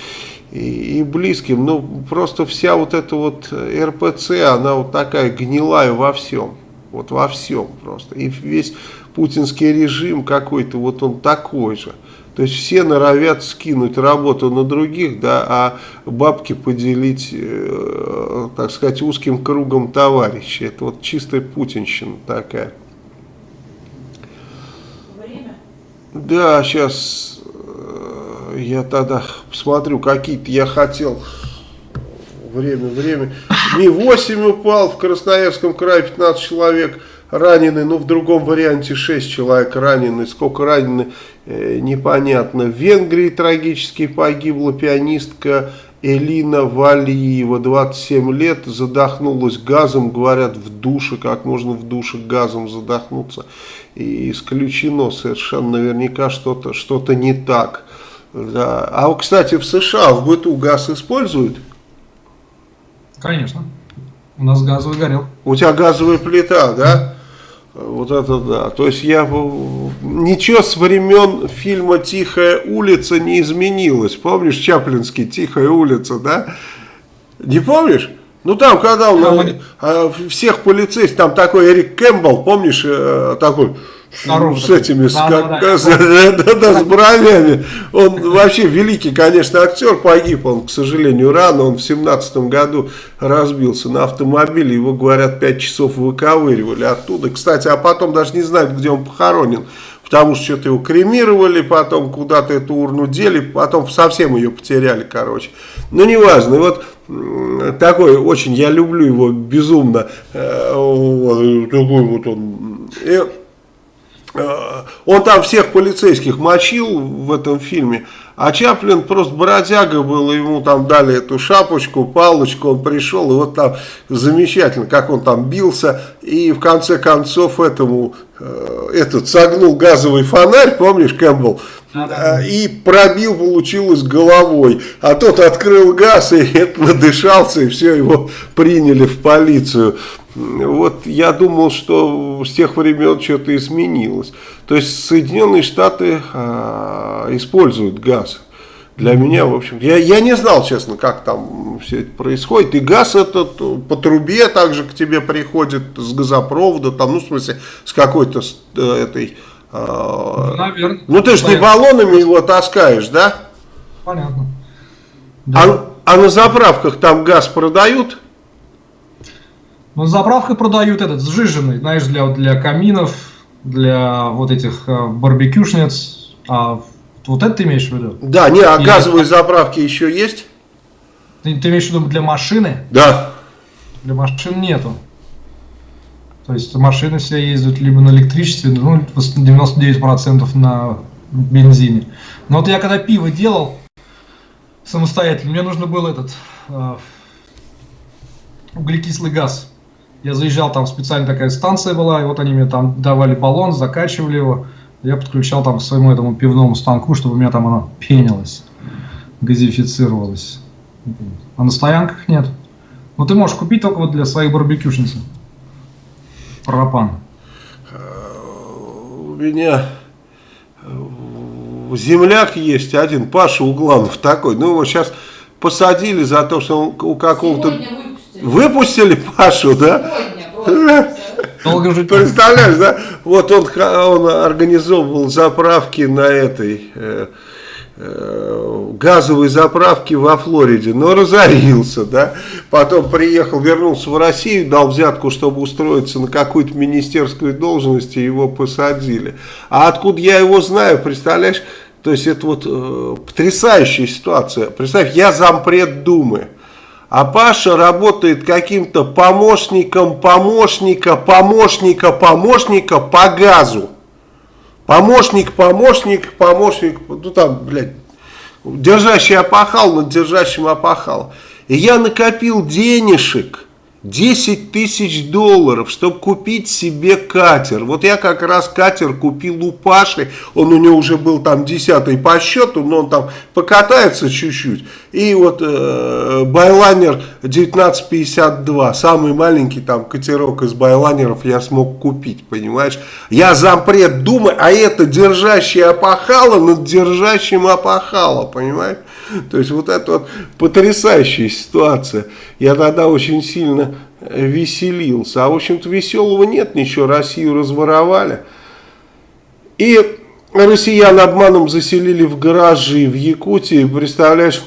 S1: и, и близким. Ну, просто вся вот эта вот РПЦ, она вот такая гнилая во всем. Вот во всем просто. И весь путинский режим какой-то, вот он такой же. То есть все норовят скинуть работу на других, да, а бабки поделить, э, так сказать, узким кругом товарищей. Это вот чистая путинщина такая. Время? Да, сейчас э, я тогда посмотрю, какие-то я хотел. Время, время. Ми-8 упал, в Красноярском крае 15 человек ранены, ну в другом варианте 6 человек ранены, сколько ранены, э, непонятно. В Венгрии трагически погибла пианистка Элина Валиева, 27 лет, задохнулась газом, говорят, в душе, как можно в душе газом задохнуться. И исключено совершенно наверняка что-то что, -то, не так. Да. А, кстати, в США в быту газ используют?
S2: Конечно. У нас газовый горел.
S1: У тебя газовая плита, да? Вот это да. То есть я ничего с времен фильма Тихая улица не изменилось. Помнишь Чаплинский Тихая улица, да? Не помнишь? Ну там, когда он а, всех полицейских, там такой Эрик Кэмпбелл, помнишь, э, такой С этими, с, да, как, да, да, да, да, с бровями. Он вообще великий, конечно, актер, погиб он, к сожалению, рано. Он в семнадцатом году разбился на автомобиле. Его, говорят, пять часов выковыривали оттуда. Кстати, а потом даже не знают, где он похоронен. Потому что что-то его кремировали, потом куда-то эту урну дели, потом совсем ее потеряли, короче. Ну, неважно. И вот такой очень, я люблю его безумно. Э, вот, такой вот он. И, он там всех полицейских мочил в этом фильме, а Чаплин просто бродяга был, ему там дали эту шапочку, палочку, он пришел, и вот там замечательно, как он там бился, и в конце концов этому, э, этот согнул газовый фонарь, помнишь, Кэмпбелл, э, и пробил, получилось, головой, а тот открыл газ, и это надышался, и все, его приняли в полицию. Вот я думал, что с тех времен что-то изменилось. То есть Соединенные Штаты а, используют газ. Для меня, в общем, я, я не знал, честно, как там все это происходит. И газ этот по трубе также к тебе приходит с газопровода, там, ну, в смысле, с какой-то э, этой... Э, Наверное. Ну, ты же не баллонами его таскаешь, да?
S2: Понятно.
S1: Да. А, а на заправках там газ продают?
S2: Ну, заправкой продают этот сжиженный, знаешь, для, для каминов, для вот этих э, барбекюшниц. А вот это ты имеешь в виду?
S1: Да, не, а Или... газовые заправки еще есть?
S2: Ты, ты имеешь в виду для машины?
S1: Да.
S2: Для машин нету. То есть машины все ездят либо на электричестве, ну, 99% на бензине. Но вот я когда пиво делал самостоятельно, мне нужно был этот э, углекислый газ я заезжал, там специально такая станция была, и вот они мне там давали баллон, закачивали его. Я подключал там к своему этому пивному станку, чтобы у меня там оно пенилось, газифицировалось. А на стоянках нет. Ну ты можешь купить только вот для своих барбекюшниц. Пропан.
S1: У меня земляк есть один, Паша Угланов такой. Ну его сейчас посадили за то, что он у какого-то... Выпустили Пашу, да? Долго жить. Представляешь, да? Вот он, он организовывал заправки на этой э, э, газовой заправке во Флориде, но разорился, да? Потом приехал, вернулся в Россию, дал взятку, чтобы устроиться на какую-то министерскую должность, и его посадили. А откуда я его знаю, представляешь? То есть это вот э, потрясающая ситуация. Представь, я зампред Думы. А Паша работает каким-то помощником, помощника, помощника, помощника по газу. Помощник, помощник, помощник, ну там, блядь, держащий опахал над держащим опахал. И я накопил денежек 10 тысяч долларов, чтобы купить себе катер. Вот я как раз катер купил у Паши, он у него уже был там десятый по счету, но он там покатается чуть-чуть. И вот э, Байлайнер 1952, самый маленький там катерок из Байлайнеров я смог купить, понимаешь. Я зампред Думы, а это держащий опахало над держащим опахало, понимаешь. То есть вот это вот потрясающая ситуация. Я тогда очень сильно веселился. А в общем-то веселого нет ничего, Россию разворовали. И россиян обманом заселили в гаражи в Якутии, представляешь,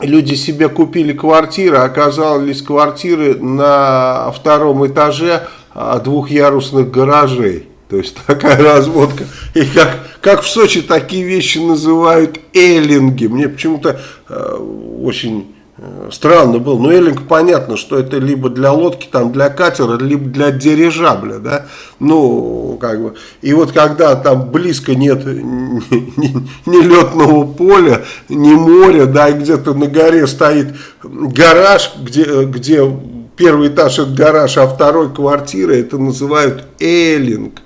S1: люди себе купили квартиры, оказались квартиры на втором этаже а, двухъярусных гаражей. То есть такая разводка. И как, как в Сочи такие вещи называют эллинги. Мне почему-то э, очень э, странно было. Но эллинг понятно, что это либо для лодки, там, для катера, либо для дирижабля. Да? Ну, как бы. И вот когда там близко нет ни, ни, ни летного поля, ни моря, да, и где-то на горе стоит гараж, где, где первый этаж это гараж, а второй квартира, это называют эллинг.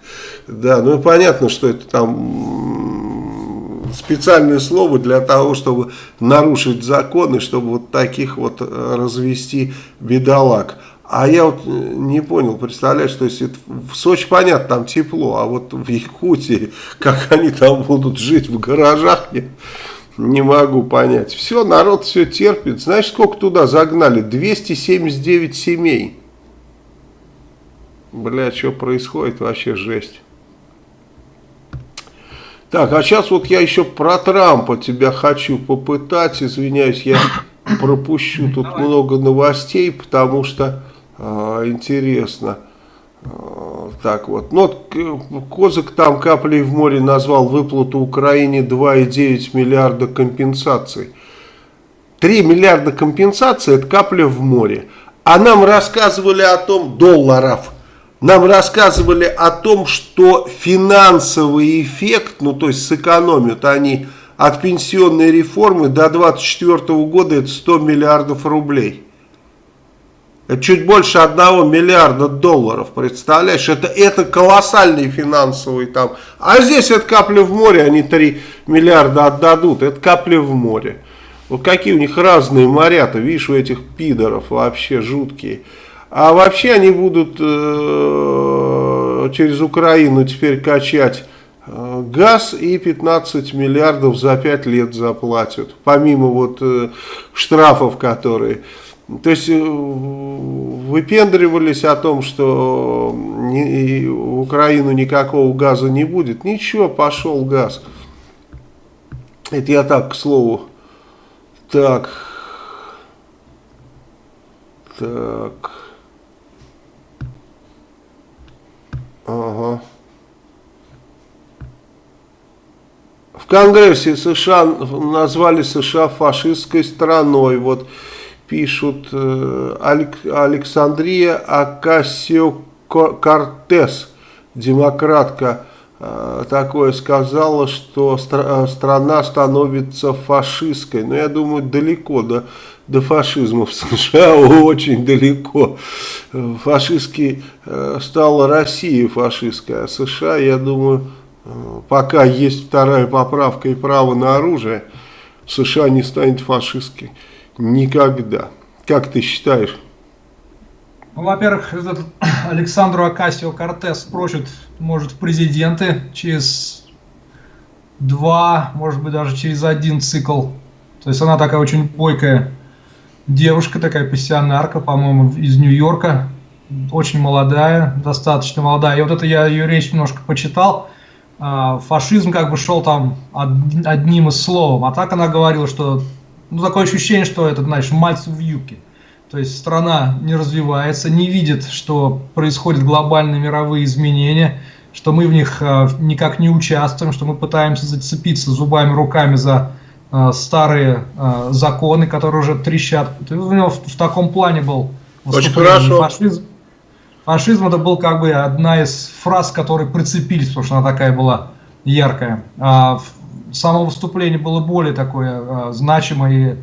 S1: Да, ну и понятно, что это там специальное слово для того, чтобы нарушить законы, чтобы вот таких вот э, развести бедолаг. А я вот не понял, представляешь, то есть это в Сочи, понятно, там тепло, а вот в Якутии, как они там будут жить в гаражах, я не могу понять. Все, народ все терпит. Знаешь, сколько туда загнали? 279 семей. Бля, что происходит? Вообще жесть. Так, а сейчас вот я еще про Трампа тебя хочу попытать. Извиняюсь, я пропущу тут Давай. много новостей, потому что э, интересно. Э, так вот, ну, Козак там каплей в море назвал выплату Украине 2,9 миллиарда компенсаций. 3 миллиарда компенсаций это капля в море. А нам рассказывали о том, долларов, нам рассказывали о том, что финансовый эффект, ну то есть сэкономят они от пенсионной реформы до 2024 года это 100 миллиардов рублей. Это чуть больше 1 миллиарда долларов, представляешь? Это, это колоссальный финансовый там. А здесь это капля в море, они 3 миллиарда отдадут. Это капля в море. Вот какие у них разные моря-то, видишь, у этих пидоров вообще жуткие. А вообще они будут э, через Украину теперь качать э, газ и 15 миллиардов за 5 лет заплатят. Помимо вот э, штрафов, которые... То есть э, выпендривались о том, что ни, в Украину никакого газа не будет. Ничего, пошел газ. Это я так, к слову. Так. Так. Ага. В Конгрессе США назвали США фашистской страной. Вот пишут э, Александрия Акасио-Кортес, демократка, э, такое сказала, что стра страна становится фашистской. Но я думаю, далеко до, до фашизма в США, очень далеко. Фашистский э, стала Россия фашистская, а США, я думаю, пока есть вторая поправка и право на оружие, США не станет фашистской. Никогда. Как ты считаешь?
S2: Ну, во-первых, этот Александру Акасио Кортес прочит, может, в президенты через два, может быть, даже через один цикл. То есть она такая очень бойкая девушка, такая пассионарка, по-моему, из Нью-Йорка. Очень молодая, достаточно молодая. И вот это я ее речь немножко почитал. А, фашизм как бы шел там одним из словом. А так она говорила, что ну, такое ощущение, что это, знаешь, мальцы в юбке. То есть страна не развивается, не видит, что происходят глобальные мировые изменения, что мы в них э, никак не участвуем, что мы пытаемся зацепиться зубами, руками за старые э, законы, которые уже трещат. У него в, в таком плане был
S1: Очень хорошо.
S2: Фашизм, фашизм это был как бы одна из фраз, которые прицепились, потому что она такая была яркая. А само выступление было более такое а, значимое. И,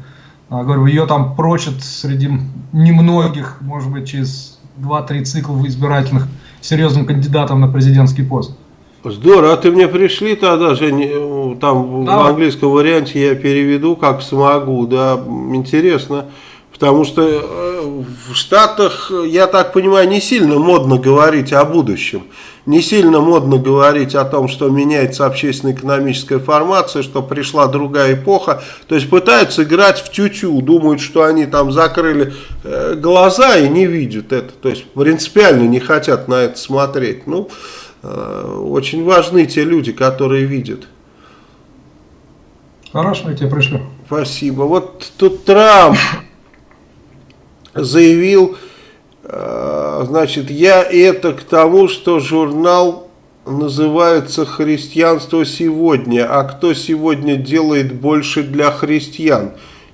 S2: а, говорю, ее там прочат среди немногих, может быть, через 2-3 цикла избирательных серьезным кандидатом на президентский пост.
S1: Здорово, а ты мне пришли тогда же, там да. в английском варианте я переведу как смогу, да, интересно. Потому что э, в Штатах, я так понимаю, не сильно модно говорить о будущем. Не сильно модно говорить о том, что меняется общественно-экономическая формация, что пришла другая эпоха. То есть пытаются играть в тютю, думают, что они там закрыли э, глаза и не видят это. То есть принципиально не хотят на это смотреть. Ну, э, очень важны те люди, которые видят.
S2: Хорошо, я тебе пришлю.
S1: Спасибо. Вот тут Трамп заявил, э, значит, я это к тому, что журнал называется «Христианство сегодня», а кто сегодня делает больше для христиан?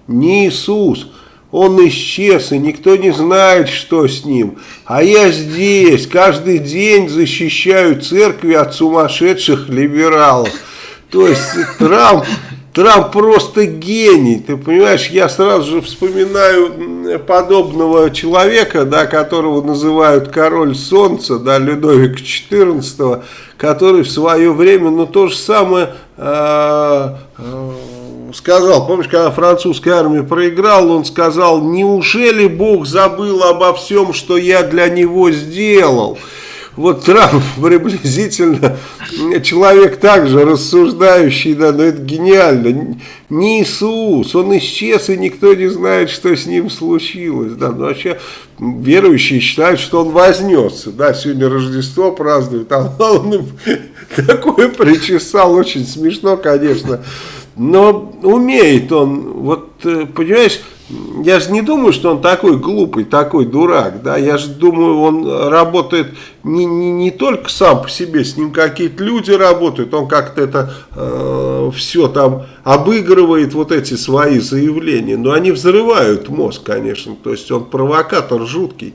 S1: Не Иисус, он исчез, и никто не знает, что с ним. А я здесь, каждый день защищаю церкви от сумасшедших либералов. То есть Трамп Трамп просто гений, ты понимаешь, я сразу же вспоминаю подобного человека, да, которого называют король солнца, да, Людовик XIV, который в свое время, ну, то же самое э, э, сказал, помнишь, когда французская армия проиграла, он сказал, неужели Бог забыл обо всем, что я для него сделал? Вот Трамп приблизительно человек также рассуждающий, да, но это гениально. Не Иисус, он исчез, и никто не знает, что с ним случилось. Да. Но вообще верующие считают, что он вознесся. Да, сегодня Рождество празднуют, а он такое причесал, очень смешно, конечно. Но умеет он, вот, э, понимаешь, я же не думаю, что он такой глупый, такой дурак, да, я же думаю, он работает не, не, не только сам по себе, с ним какие-то люди работают, он как-то это э, все там обыгрывает, вот эти свои заявления, но они взрывают мозг, конечно, то есть он провокатор жуткий,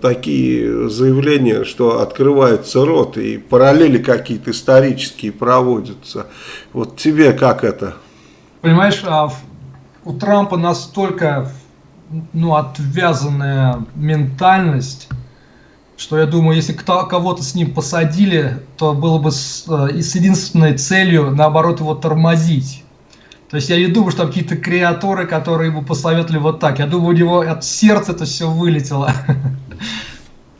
S1: такие заявления, что открывается рот и параллели какие-то исторические проводятся, вот тебе как это?
S2: Понимаешь, а у Трампа настолько ну, отвязанная ментальность, что я думаю, если кого-то с ним посадили, то было бы с, э, с единственной целью, наоборот, его тормозить. То есть я не думаю, что там какие-то креаторы, которые ему посоветовали вот так. Я думаю, у него от сердца это все вылетело.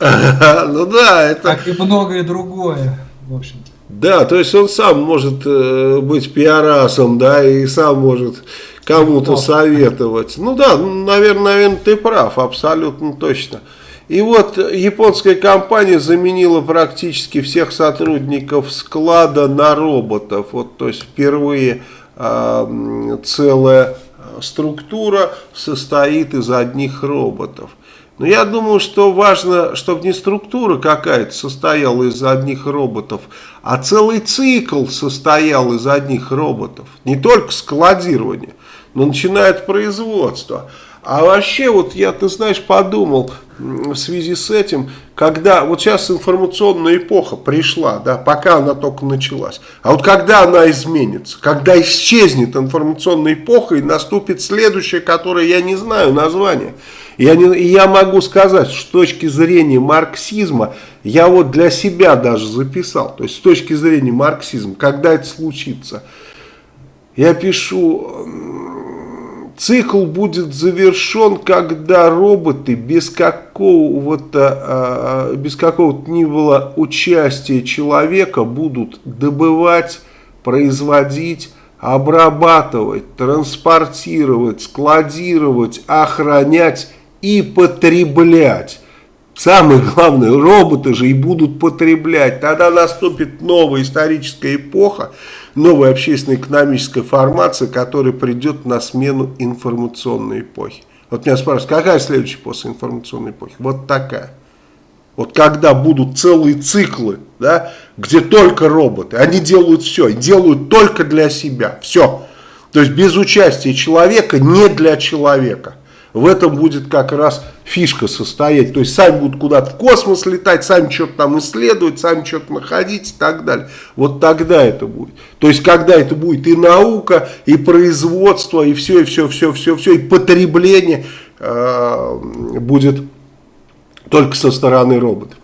S1: Ну да, это...
S2: Как и многое другое, в общем-то.
S1: Да, то есть он сам может э, быть пиарасом, да, и сам может кому-то советовать. Ну да, наверное, наверное, ты прав, абсолютно точно. И вот японская компания заменила практически всех сотрудников склада на роботов. Вот, то есть впервые целая структура состоит из одних роботов. Но я думаю, что важно, чтобы не структура какая-то состояла из одних роботов, а целый цикл состоял из одних роботов. Не только складирование но начинает производство. А вообще, вот я, ты знаешь, подумал в связи с этим, когда вот сейчас информационная эпоха пришла, да, пока она только началась, а вот когда она изменится, когда исчезнет информационная эпоха и наступит следующая, которая я не знаю название, я, не, я могу сказать, с точки зрения марксизма, я вот для себя даже записал, то есть с точки зрения марксизма, когда это случится, я пишу Цикл будет завершен, когда роботы без какого-то а, без какого-то ни было участия человека будут добывать, производить, обрабатывать, транспортировать, складировать, охранять и потреблять. Самое главное, роботы же и будут потреблять. Тогда наступит новая историческая эпоха, новая общественно-экономическая формация, которая придет на смену информационной эпохи. Вот меня спрашивают, какая следующая после информационной эпохи? Вот такая. Вот когда будут целые циклы, да, где только роботы, они делают все, делают только для себя, все. То есть без участия человека, не для человека. В этом будет как раз фишка состоять. То есть сами будут куда-то в космос летать, сами что-то там исследовать, сами что-то находить и так далее. Вот тогда это будет. То есть когда это будет и наука, и производство, и все, и все, все, все, все, и потребление э, будет только со стороны роботов.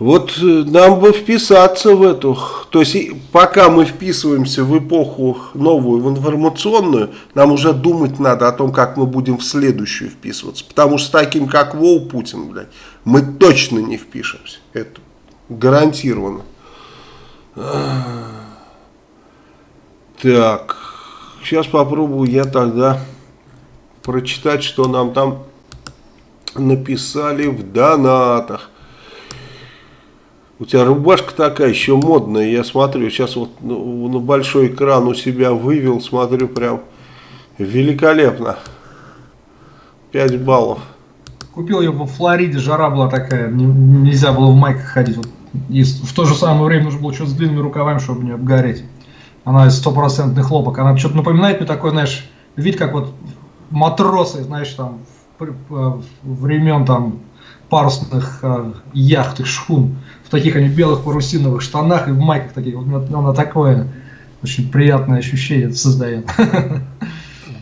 S1: Вот э, нам бы вписаться в эту, то есть пока мы вписываемся в эпоху новую, в информационную, нам уже думать надо о том, как мы будем в следующую вписываться. Потому что с таким, как Вол Путин, блядь, мы точно не впишемся. Это гарантированно. Так, сейчас попробую я тогда прочитать, что нам там написали в донатах. У тебя рубашка такая еще модная, я смотрю, сейчас вот ну, на большой экран у себя вывел, смотрю, прям великолепно. 5 баллов.
S2: Купил ее во Флориде, жара была такая, нельзя было в майках ходить. Вот, и в то же самое время нужно было что-то с длинными рукавами, чтобы не обгореть. Она из стопроцентный хлопок. Она что-то напоминает мне такой, знаешь, вид как вот матросы, знаешь, там, времен там парусных э, яхт и шхун в таких они белых парусиновых штанах и в майках таких. Вот она такое очень приятное ощущение создает.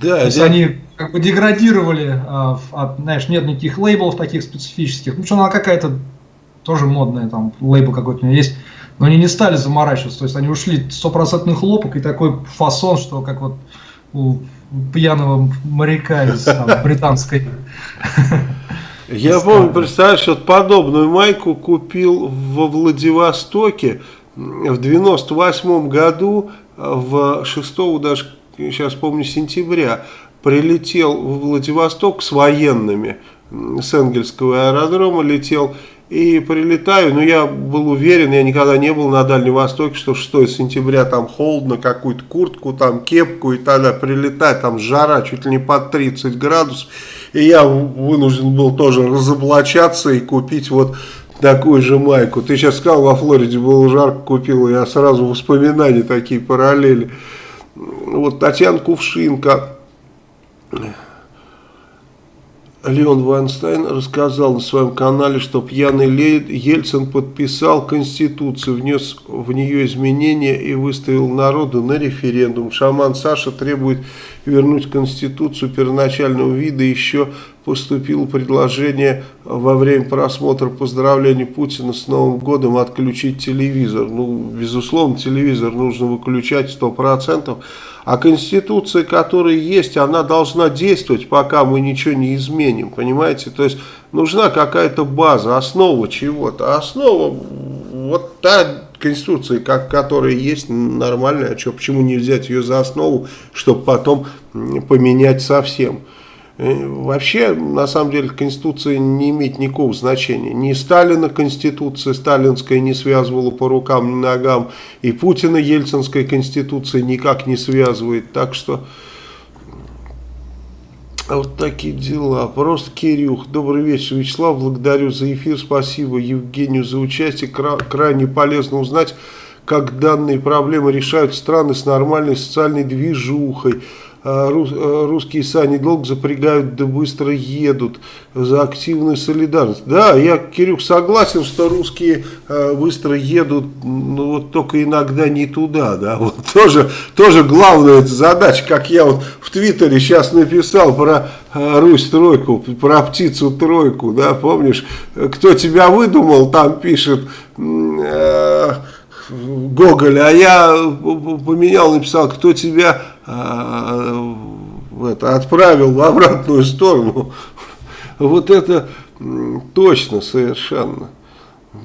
S2: Да, То есть они как бы деградировали, а, от, знаешь, нет никаких лейблов таких специфических. Ну, что она какая-то тоже модная, там, лейбл какой-то у нее есть. Но они не стали заморачиваться, то есть они ушли стопроцентный хлопок и такой фасон, что как вот у пьяного моряка из там, британской.
S1: Я помню, представляешь, вот подобную майку купил во Владивостоке в 98 году, в 6 даже, сейчас помню, сентября, прилетел в Владивосток с военными, с Энгельского аэродрома летел, и прилетаю, но я был уверен, я никогда не был на Дальнем Востоке, что 6 сентября там холодно, какую-то куртку, там кепку и тогда прилетать, там жара чуть ли не под 30 градусов. И я вынужден был тоже разоблачаться и купить вот такую же майку. Ты сейчас сказал, во Флориде было жарко, купил, я сразу воспоминания такие параллели. Вот Татьяна Кувшинка Леон Вайнстайн рассказал на своем канале, что пьяный Ельцин подписал Конституцию, внес в нее изменения и выставил народу на референдум. Шаман Саша требует вернуть Конституцию первоначального вида. Еще поступило предложение во время просмотра поздравлений Путина с Новым годом отключить телевизор. Ну, безусловно, телевизор нужно выключать 100%. А Конституция, которая есть, она должна действовать, пока мы ничего не изменим, понимаете? То есть нужна какая-то база, основа чего-то. Основа, вот та Конституция, как, которая есть, нормальная, а что, почему не взять ее за основу, чтобы потом поменять совсем? Э, вообще, на самом деле, Конституция не имеет никакого значения. Ни Сталина Конституция сталинская не связывала по рукам, ни ногам, и Путина Ельцинская Конституция никак не связывает. Так что, вот такие дела. Просто Кирюх. Добрый вечер, Вячеслав. Благодарю за эфир. Спасибо Евгению за участие. Кра крайне полезно узнать, как данные проблемы решают страны с нормальной социальной движухой. А, а, русские сани долго запрягают, да быстро едут. За активную солидарность. Да, я, Кирюх, согласен, что русские а, быстро едут, но вот только иногда не туда, да, вот тоже, тоже главная задача, как я вот в Твиттере сейчас написал про Русь тройку, про птицу тройку, да, помнишь, кто тебя выдумал, там пишет... Гоголь, а я поменял, написал, кто тебя это, отправил в обратную сторону. Вот это точно совершенно.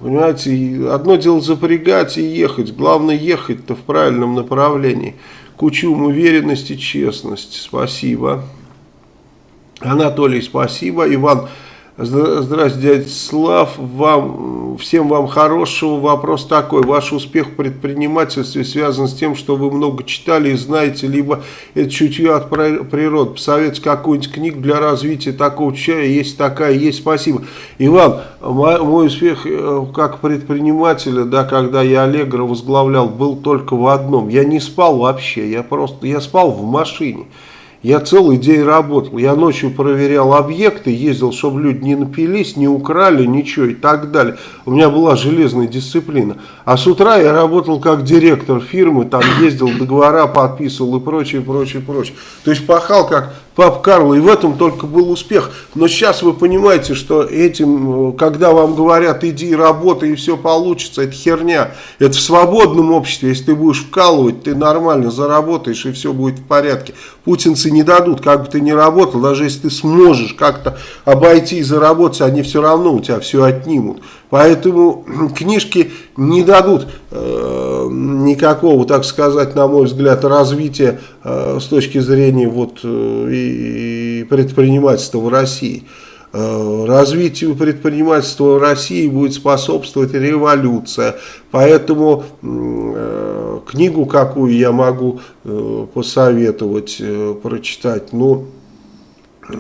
S1: Понимаете, одно дело запрягать и ехать, главное ехать-то в правильном направлении. Кучум уверенности, честность. Спасибо. Анатолий, спасибо. Иван, Здравствуйте, дядя Слав. Вам, всем вам хорошего. Вопрос такой. Ваш успех в предпринимательстве связан с тем, что вы много читали и знаете, либо это чутье от природы. Посоветуйте какую-нибудь книгу для развития такого чая. Есть такая, есть. Спасибо. Иван, мой, мой успех э, как предпринимателя, да, когда я Аллегро возглавлял, был только в одном. Я не спал вообще. Я просто, я спал в машине. Я целый день работал, я ночью проверял объекты, ездил, чтобы люди не напились, не украли, ничего и так далее. У меня была железная дисциплина. А с утра я работал как директор фирмы, там ездил, договора подписывал и прочее, прочее, прочее. То есть пахал как пап Карл, и в этом только был успех. Но сейчас вы понимаете, что этим, когда вам говорят, иди работай и все получится, это херня. Это в свободном обществе, если ты будешь вкалывать, ты нормально заработаешь и все будет в порядке. Путинцы не дадут, как бы ты ни работал, даже если ты сможешь как-то обойти и заработать, они все равно у тебя все отнимут. Поэтому книжки не дадут э, никакого, так сказать, на мой взгляд, развития э, с точки зрения вот, э, предпринимательства в России. Э, развитию предпринимательства в России будет способствовать революция. Поэтому э, книгу какую я могу э, посоветовать э, прочитать, ну, э,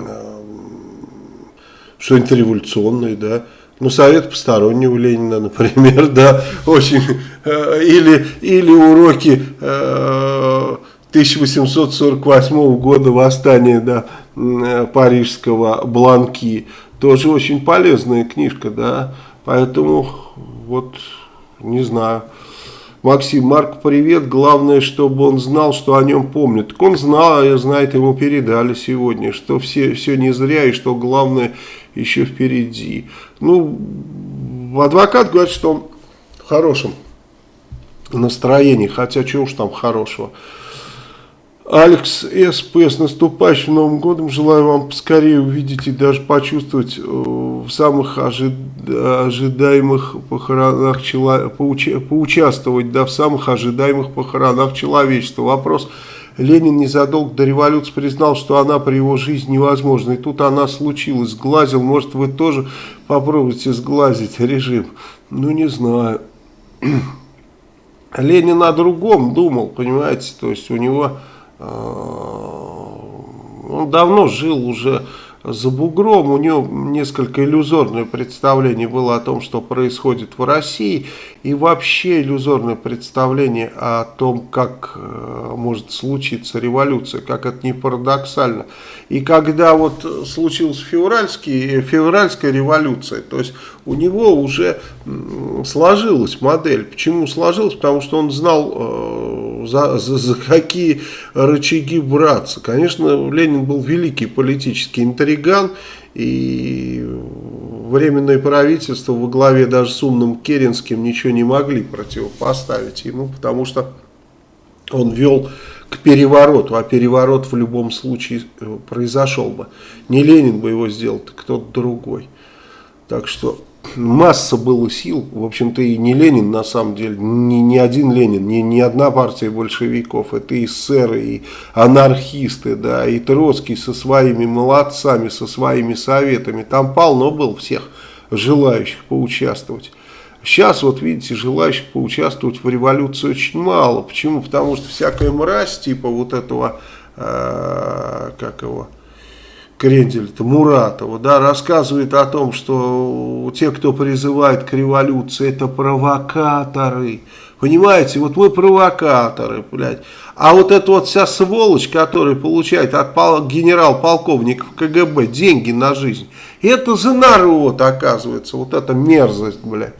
S1: что-нибудь революционное, да, ну, совет постороннего Ленина, например, да, очень, э, или, или уроки э, 1848 года восстания, да, э, парижского Бланки, тоже очень полезная книжка, да, поэтому вот, не знаю. Максим, Марк, привет. Главное, чтобы он знал, что о нем помнят. Так он знал, я знает, ему передали сегодня, что все, все не зря и что главное еще впереди. Ну, адвокат говорит, что он в хорошем настроении, хотя чего уж там хорошего. Алекс СП, с наступающим Новым годом. Желаю вам поскорее увидеть и даже почувствовать э, в самых ожид... ожидаемых похоронах человека, поуча... поучаствовать да, в самых ожидаемых похоронах человечества. Вопрос. Ленин незадолго до революции признал, что она при его жизни невозможна. И тут она случилась, сглазил. Может, вы тоже попробуйте сглазить режим? Ну, не знаю. Ленин о другом думал, понимаете, то есть у него а, он давно жил уже за бугром, у него несколько иллюзорное представление было о том, что происходит в России, и вообще иллюзорное представление о том, как э, может случиться революция, как это не парадоксально. И когда вот случилась февральский, февральская революция, то есть у него уже сложилась модель. Почему сложилась? Потому что он знал, э, за, за, за какие рычаги браться. Конечно, Ленин был великий политический интриган, и временное правительство во главе даже с умным Керенским ничего не могли противопоставить ему, потому что он вел к перевороту, а переворот в любом случае э, произошел бы. Не Ленин бы его сделал, кто-то другой. Так что масса было сил, в общем-то и не Ленин на самом деле, не, не один Ленин, не, не одна партия большевиков, это и эсеры, и анархисты, да, и Троцкий со своими молодцами, со своими советами, там полно было всех желающих поучаствовать. Сейчас, вот видите, желающих поучаствовать в революции очень мало. Почему? Потому что всякая мразь, типа вот этого, э, как его, Крендель-то, Муратова, да, рассказывает о том, что те, кто призывает к революции, это провокаторы. Понимаете, вот мы провокаторы, блядь. А вот эта вот вся сволочь, которая получает от генерал-полковников КГБ деньги на жизнь, это за народ, оказывается, вот эта мерзость, блядь.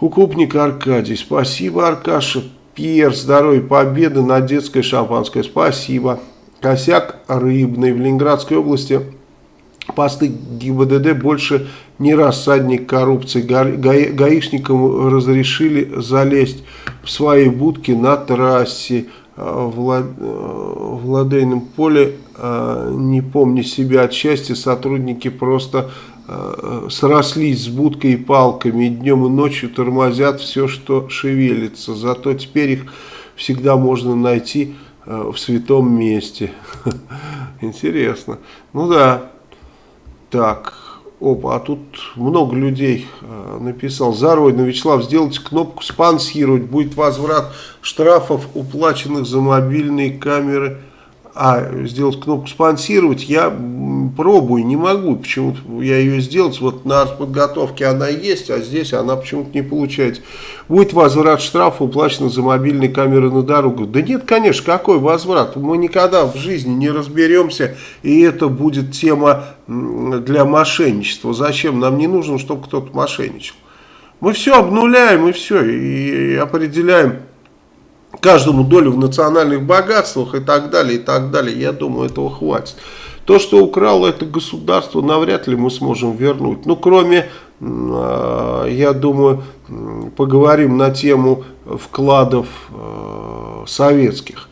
S1: Укупник Аркадий, спасибо, Аркаша. Пьер, здоровья, победы на детское шампанское, спасибо. Косяк рыбный в Ленинградской области. Посты ГИБДД больше не рассадник коррупции. Га гаишникам разрешили залезть в свои будки на трассе в, Лад... в Ладейном поле. А, не помня себя от счастья, сотрудники просто Э, срослись с будкой и палками, и днем и ночью тормозят все, что шевелится. Зато теперь их всегда можно найти э, в святом месте. Интересно. Ну да. Так. Опа, а тут много людей э, написал. Заройно, Вячеслав, сделайте кнопку спонсировать. Будет возврат штрафов, уплаченных за мобильные камеры а сделать кнопку спонсировать я пробую, не могу. Почему-то я ее сделать, вот на подготовке она есть, а здесь она почему-то не получается. Будет возврат штрафа, уплачено за мобильные камеры на дорогу. Да нет, конечно, какой возврат? Мы никогда в жизни не разберемся, и это будет тема для мошенничества. Зачем? Нам не нужно, чтобы кто-то мошенничал. Мы все обнуляем и все, и определяем каждому долю в национальных богатствах и так далее, и так далее. Я думаю, этого хватит. То, что украло это государство, навряд ли мы сможем вернуть. Ну, кроме, а, я думаю, поговорим на тему вкладов а, советских.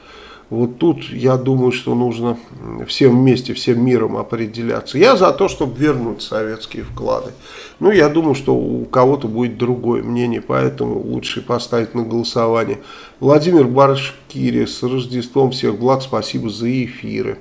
S1: Вот тут я думаю, что нужно всем вместе, всем миром определяться. Я за то, чтобы вернуть советские вклады. Ну, я думаю, что у кого-то будет другое мнение, поэтому лучше поставить на голосование. Владимир Башкири, с Рождеством всех благ, спасибо за эфиры.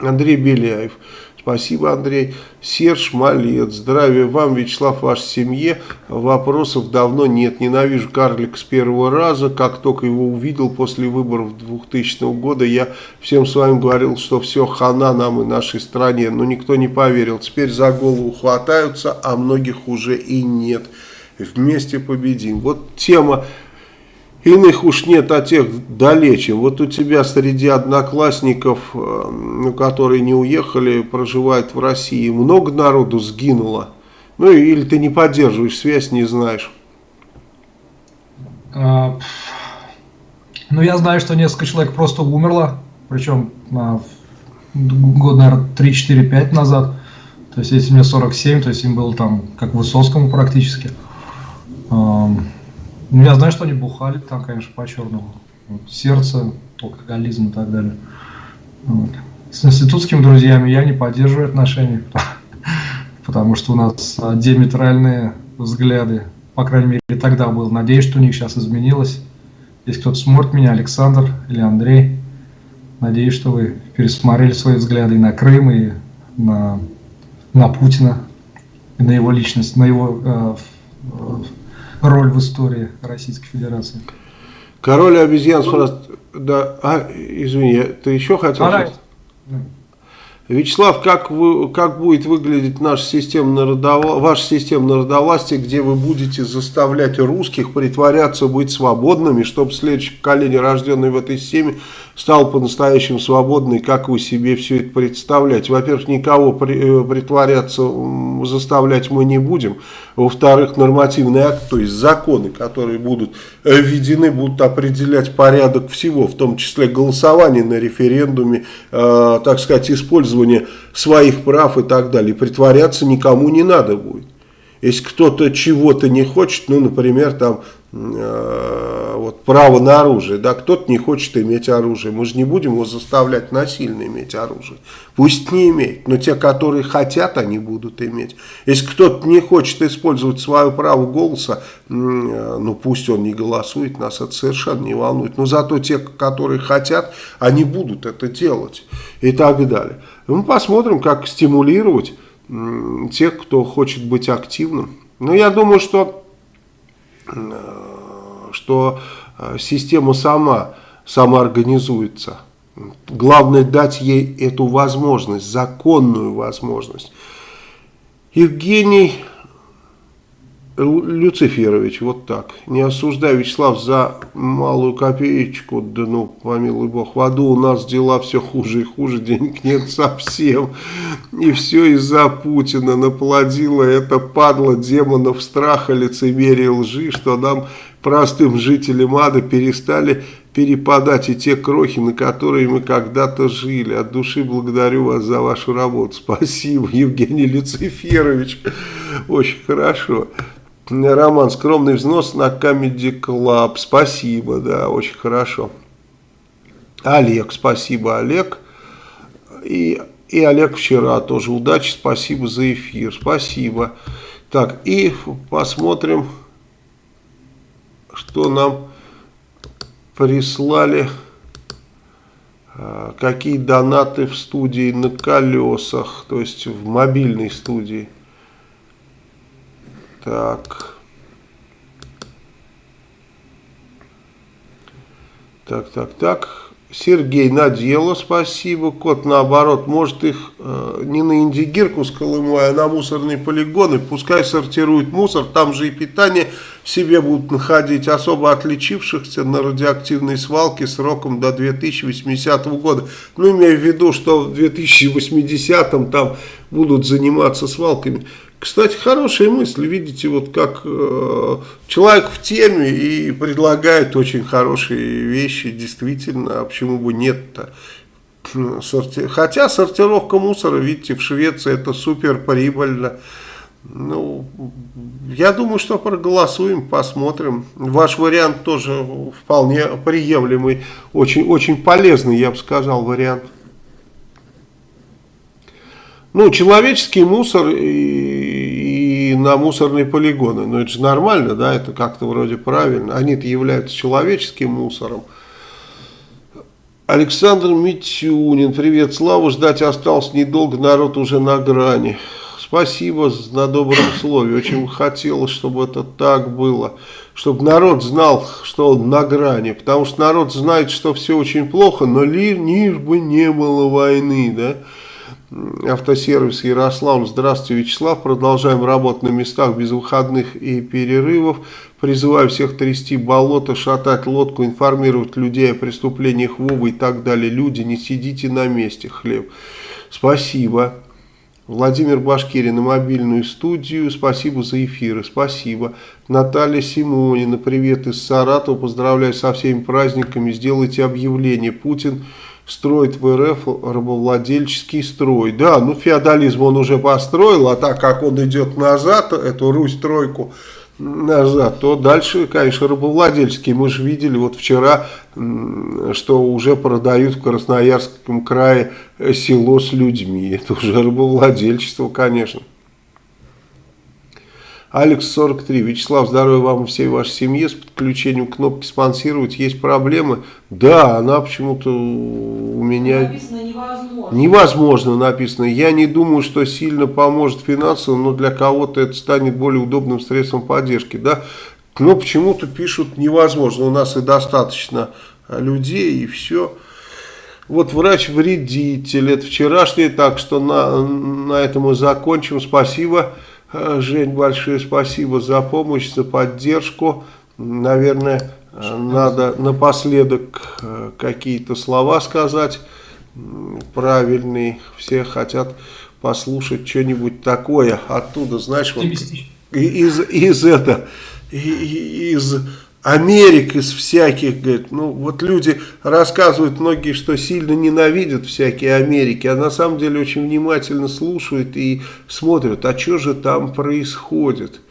S1: Андрей Беляев. Спасибо, Андрей. Серж Малец. Здравия вам, Вячеслав, вашей семье. Вопросов давно нет. Ненавижу карлик с первого раза. Как только его увидел после выборов 2000 года, я всем с вами говорил, что все хана нам и нашей стране. Но никто не поверил. Теперь за голову хватаются, а многих уже и нет. Вместе победим. Вот тема Иных уж нет, а тех далече. Вот у тебя среди одноклассников, э, ну, которые не уехали, проживают в России, много народу сгинуло. Ну или ты не поддерживаешь связь, не знаешь.
S2: А, ну я знаю, что несколько человек просто умерло, причем а, год, наверное, 3-4-5 назад. То есть если мне 47, то есть им было там как Высоцкому практически. Ну, я знаю, что они бухали там, конечно, по-черному. Вот, сердце, алкоголизм и так далее. Вот. С институтскими друзьями я не поддерживаю отношения, потому что у нас диаметральные взгляды. По крайней мере, тогда был. Надеюсь, что у них сейчас изменилось. Если кто-то смотрит меня, Александр или Андрей, надеюсь, что вы пересмотрели свои взгляды и на Крым, и на, на Путина, и на его личность, на его э, роль в истории Российской Федерации.
S1: Король обезьян спрашивает, да, а, извини, ты еще хотел?
S2: А,
S1: Вячеслав, как, вы, как будет выглядеть наша система народовла... ваша система народовластия, где вы будете заставлять русских притворяться быть свободными, чтобы следующее поколение, рожденное в этой системе, стало по-настоящему свободным, как вы себе все это представляете? Во-первых, никого при, э, притворяться заставлять мы не будем. Во-вторых, нормативный акт, то есть законы, которые будут введены, будут определять порядок всего, в том числе голосование на референдуме, э, так сказать, использование своих прав и так далее. Притворяться никому не надо будет. Если кто-то чего-то не хочет, ну, например, там Э, вот, право на оружие, да, кто-то не хочет иметь оружие, мы же не будем его заставлять насильно иметь оружие, пусть не имеет, но те, которые хотят, они будут иметь. Если кто-то не хочет использовать свое право голоса, э, ну пусть он не голосует, нас это совершенно не волнует, но зато те, которые хотят, они будут это делать и так далее. Мы посмотрим, как стимулировать тех, кто хочет быть активным. Но я думаю, что Э, что э, система сама самоорганизуется. Главное дать ей эту возможность, законную возможность. Евгений Люциферович, вот так. Не осуждай, Вячеслав, за малую копеечку, да ну, помилуй бог, в аду у нас дела все хуже и хуже, денег нет совсем. И все из-за Путина наплодило это падла демонов страха, лицемерия, лжи, что нам, простым жителям ада, перестали перепадать и те крохи, на которые мы когда-то жили. От души благодарю вас за вашу работу. Спасибо, Евгений Люциферович. Очень хорошо. Роман, скромный взнос на Comedy Club. Спасибо, да, очень хорошо. Олег, спасибо, Олег. И, и Олег вчера тоже. Удачи, спасибо за эфир. Спасибо. Так, и посмотрим, что нам прислали. А, какие донаты в студии на колесах, то есть в мобильной студии. Так. Так, так, так. Сергей на дело, спасибо. Кот, наоборот, может их э, не на индигирку с Колымой, а на мусорные полигоны. Пускай сортируют мусор, там же и питание себе будут находить особо отличившихся на радиоактивной свалке сроком до 2080 года. Ну, имея в виду, что в 2080 там будут заниматься свалками. Кстати, хорошая мысль, видите, вот как э, человек в теме и предлагает очень хорошие вещи, действительно, а почему бы нет-то. Сорти... Хотя сортировка мусора, видите, в Швеции это супер прибыльно. Ну, я думаю, что проголосуем, посмотрим. Ваш вариант тоже вполне приемлемый, очень, очень полезный, я бы сказал, вариант. Ну, человеческий мусор и, и на мусорные полигоны. Ну, это же нормально, да, это как-то вроде правильно. Они-то являются человеческим мусором. Александр Митюнин, привет, Славу, ждать осталось недолго, народ уже на грани. Спасибо на добром слове, очень хотелось, чтобы это так было, чтобы народ знал, что он на грани, потому что народ знает, что все очень плохо, но лишь бы не было войны, да. Автосервис Ярослав. Здравствуйте, Вячеслав. Продолжаем работать на местах без выходных и перерывов. Призываю всех трясти болото, шатать лодку, информировать людей о преступлениях Вовы и так далее. Люди, не сидите на месте. Хлеб. Спасибо. Владимир Башкирин на мобильную студию. Спасибо за эфиры. Спасибо. Наталья Симонина. Привет из Саратова. Поздравляю со всеми праздниками. Сделайте объявление. Путин строит в РФ рабовладельческий строй. Да, ну феодализм он уже построил, а так как он идет назад, эту Русь-тройку, назад, то дальше, конечно, рабовладельческие. Мы же видели вот вчера, что уже продают в Красноярском крае село с людьми. Это уже рабовладельчество, конечно. Алекс 43. Вячеслав, здоровья вам и всей вашей семье. С подключением кнопки спонсировать есть проблемы? Да, она почему-то у меня...
S3: Написано невозможно.
S1: Невозможно написано. Я не думаю, что сильно поможет финансово, но для кого-то это станет более удобным средством поддержки. Да? Но почему-то пишут невозможно. У нас и достаточно людей, и все. Вот врач-вредитель, это вчерашний, так что на, на этом мы закончим. Спасибо. Э, Жень, большое спасибо за помощь, за поддержку. Наверное, э, надо напоследок э, какие-то слова сказать правильные. Все хотят послушать что-нибудь такое оттуда, знаешь, вот из, из это, из Америк, из всяких, говорит, ну вот люди рассказывают многие, что сильно ненавидят всякие Америки, а на самом деле очень внимательно слушают и смотрят, а что же там происходит.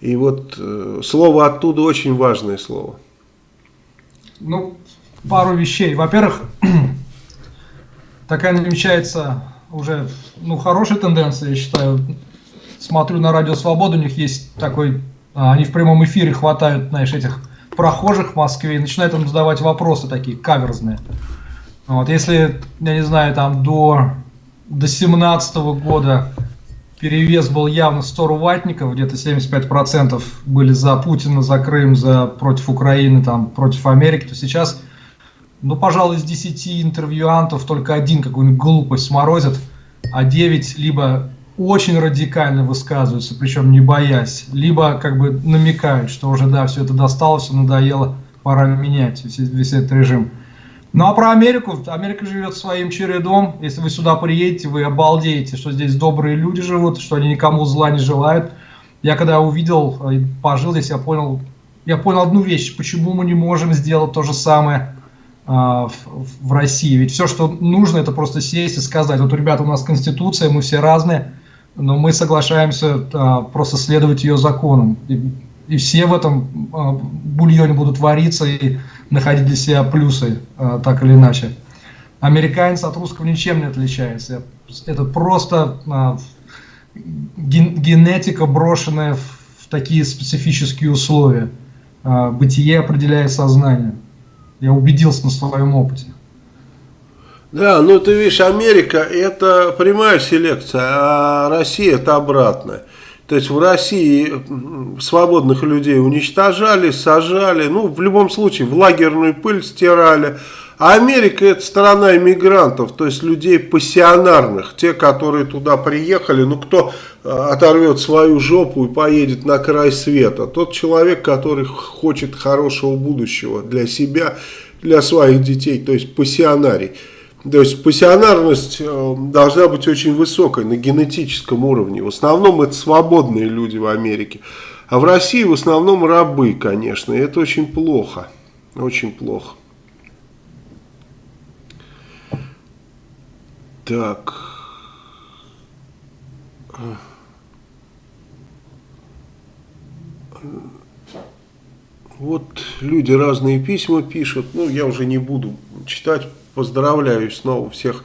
S1: И вот э, слово оттуда очень важное слово.
S2: Ну, пару вещей. Во-первых, такая намечается уже, ну, хорошая тенденция, я считаю. Смотрю на Радио Свобода, у них есть такой они в прямом эфире хватают, знаешь, этих прохожих в Москве и начинают им задавать вопросы такие каверзные. Вот, если, я не знаю, там до, до 17 года перевес был явно 100 ватников, где-то 75% были за Путина, за Крым, за против Украины, там, против Америки, то сейчас, ну, пожалуй, из 10 интервьюантов только один какую-нибудь глупость сморозит, а 9 либо очень радикально высказываются, причем не боясь, либо как бы намекают, что уже да, все это достало, все надоело, пора менять весь, весь этот режим. Ну а про Америку, Америка живет своим чередом, если вы сюда приедете, вы обалдеете, что здесь добрые люди живут, что они никому зла не желают. Я когда увидел, э, пожил здесь, я понял, я понял одну вещь, почему мы не можем сделать то же самое э, в, в России. Ведь все, что нужно, это просто сесть и сказать, вот, ребята, у нас конституция, мы все разные, но мы соглашаемся а, просто следовать ее законам. И, и все в этом а, бульоне будут вариться и находить для себя плюсы, а, так или иначе. Американец от русского ничем не отличается. Это просто а, ген, генетика, брошенная в, в такие специфические условия. А, бытие определяет сознание. Я убедился на своем опыте.
S1: Да, ну ты видишь, Америка это прямая селекция, а Россия это обратная. То есть в России свободных людей уничтожали, сажали, ну в любом случае в лагерную пыль стирали. А Америка это страна иммигрантов, то есть людей пассионарных, те, которые туда приехали, ну кто э, оторвет свою жопу и поедет на край света. Тот человек, который хочет хорошего будущего для себя, для своих детей, то есть пассионарий. То есть пассионарность э, должна быть очень высокой на генетическом уровне. В основном это свободные люди в Америке. А в России в основном рабы, конечно. И это очень плохо. Очень плохо. Так. Вот люди разные письма пишут. Ну, я уже не буду читать поздравляю снова всех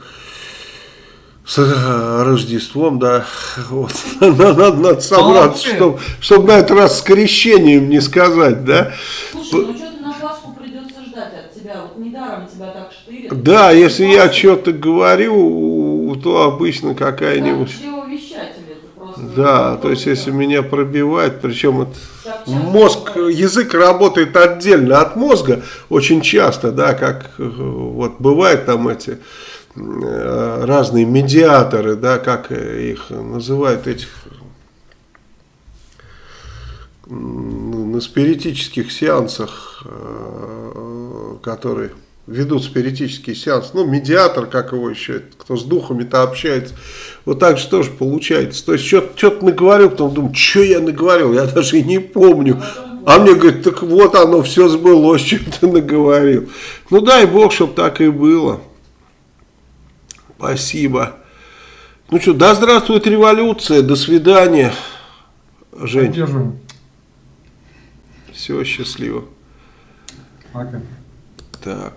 S1: с э, Рождеством, да, вот, надо, надо собраться, чтобы, чтобы на этот раз с крещением не сказать, да.
S3: Слушай, ну что ты на Пасху придется ждать от тебя, вот недаром тебя так штырит.
S1: Да, если я что-то говорю, то обычно какая-нибудь... Да, то есть если меня пробивает, причем это мозг, язык работает отдельно от мозга очень часто, да, как э, вот бывают там эти э, разные медиаторы, да, как их называют этих на спиритических сеансах, э, которые ведут спиритический сеанс, ну, медиатор, как его еще, кто с духами-то общается, вот так же тоже получается. То есть, что-то наговорил, потом думаю, что я наговорил, я даже и не помню. А мне говорят, так вот оно, все сбылось, что ты наговорил. Ну, дай бог, чтобы так и было. Спасибо. Ну что, да здравствует революция, до свидания, Жень.
S2: Поддерживаем.
S1: Все, счастливо.
S2: Пока.
S1: Так.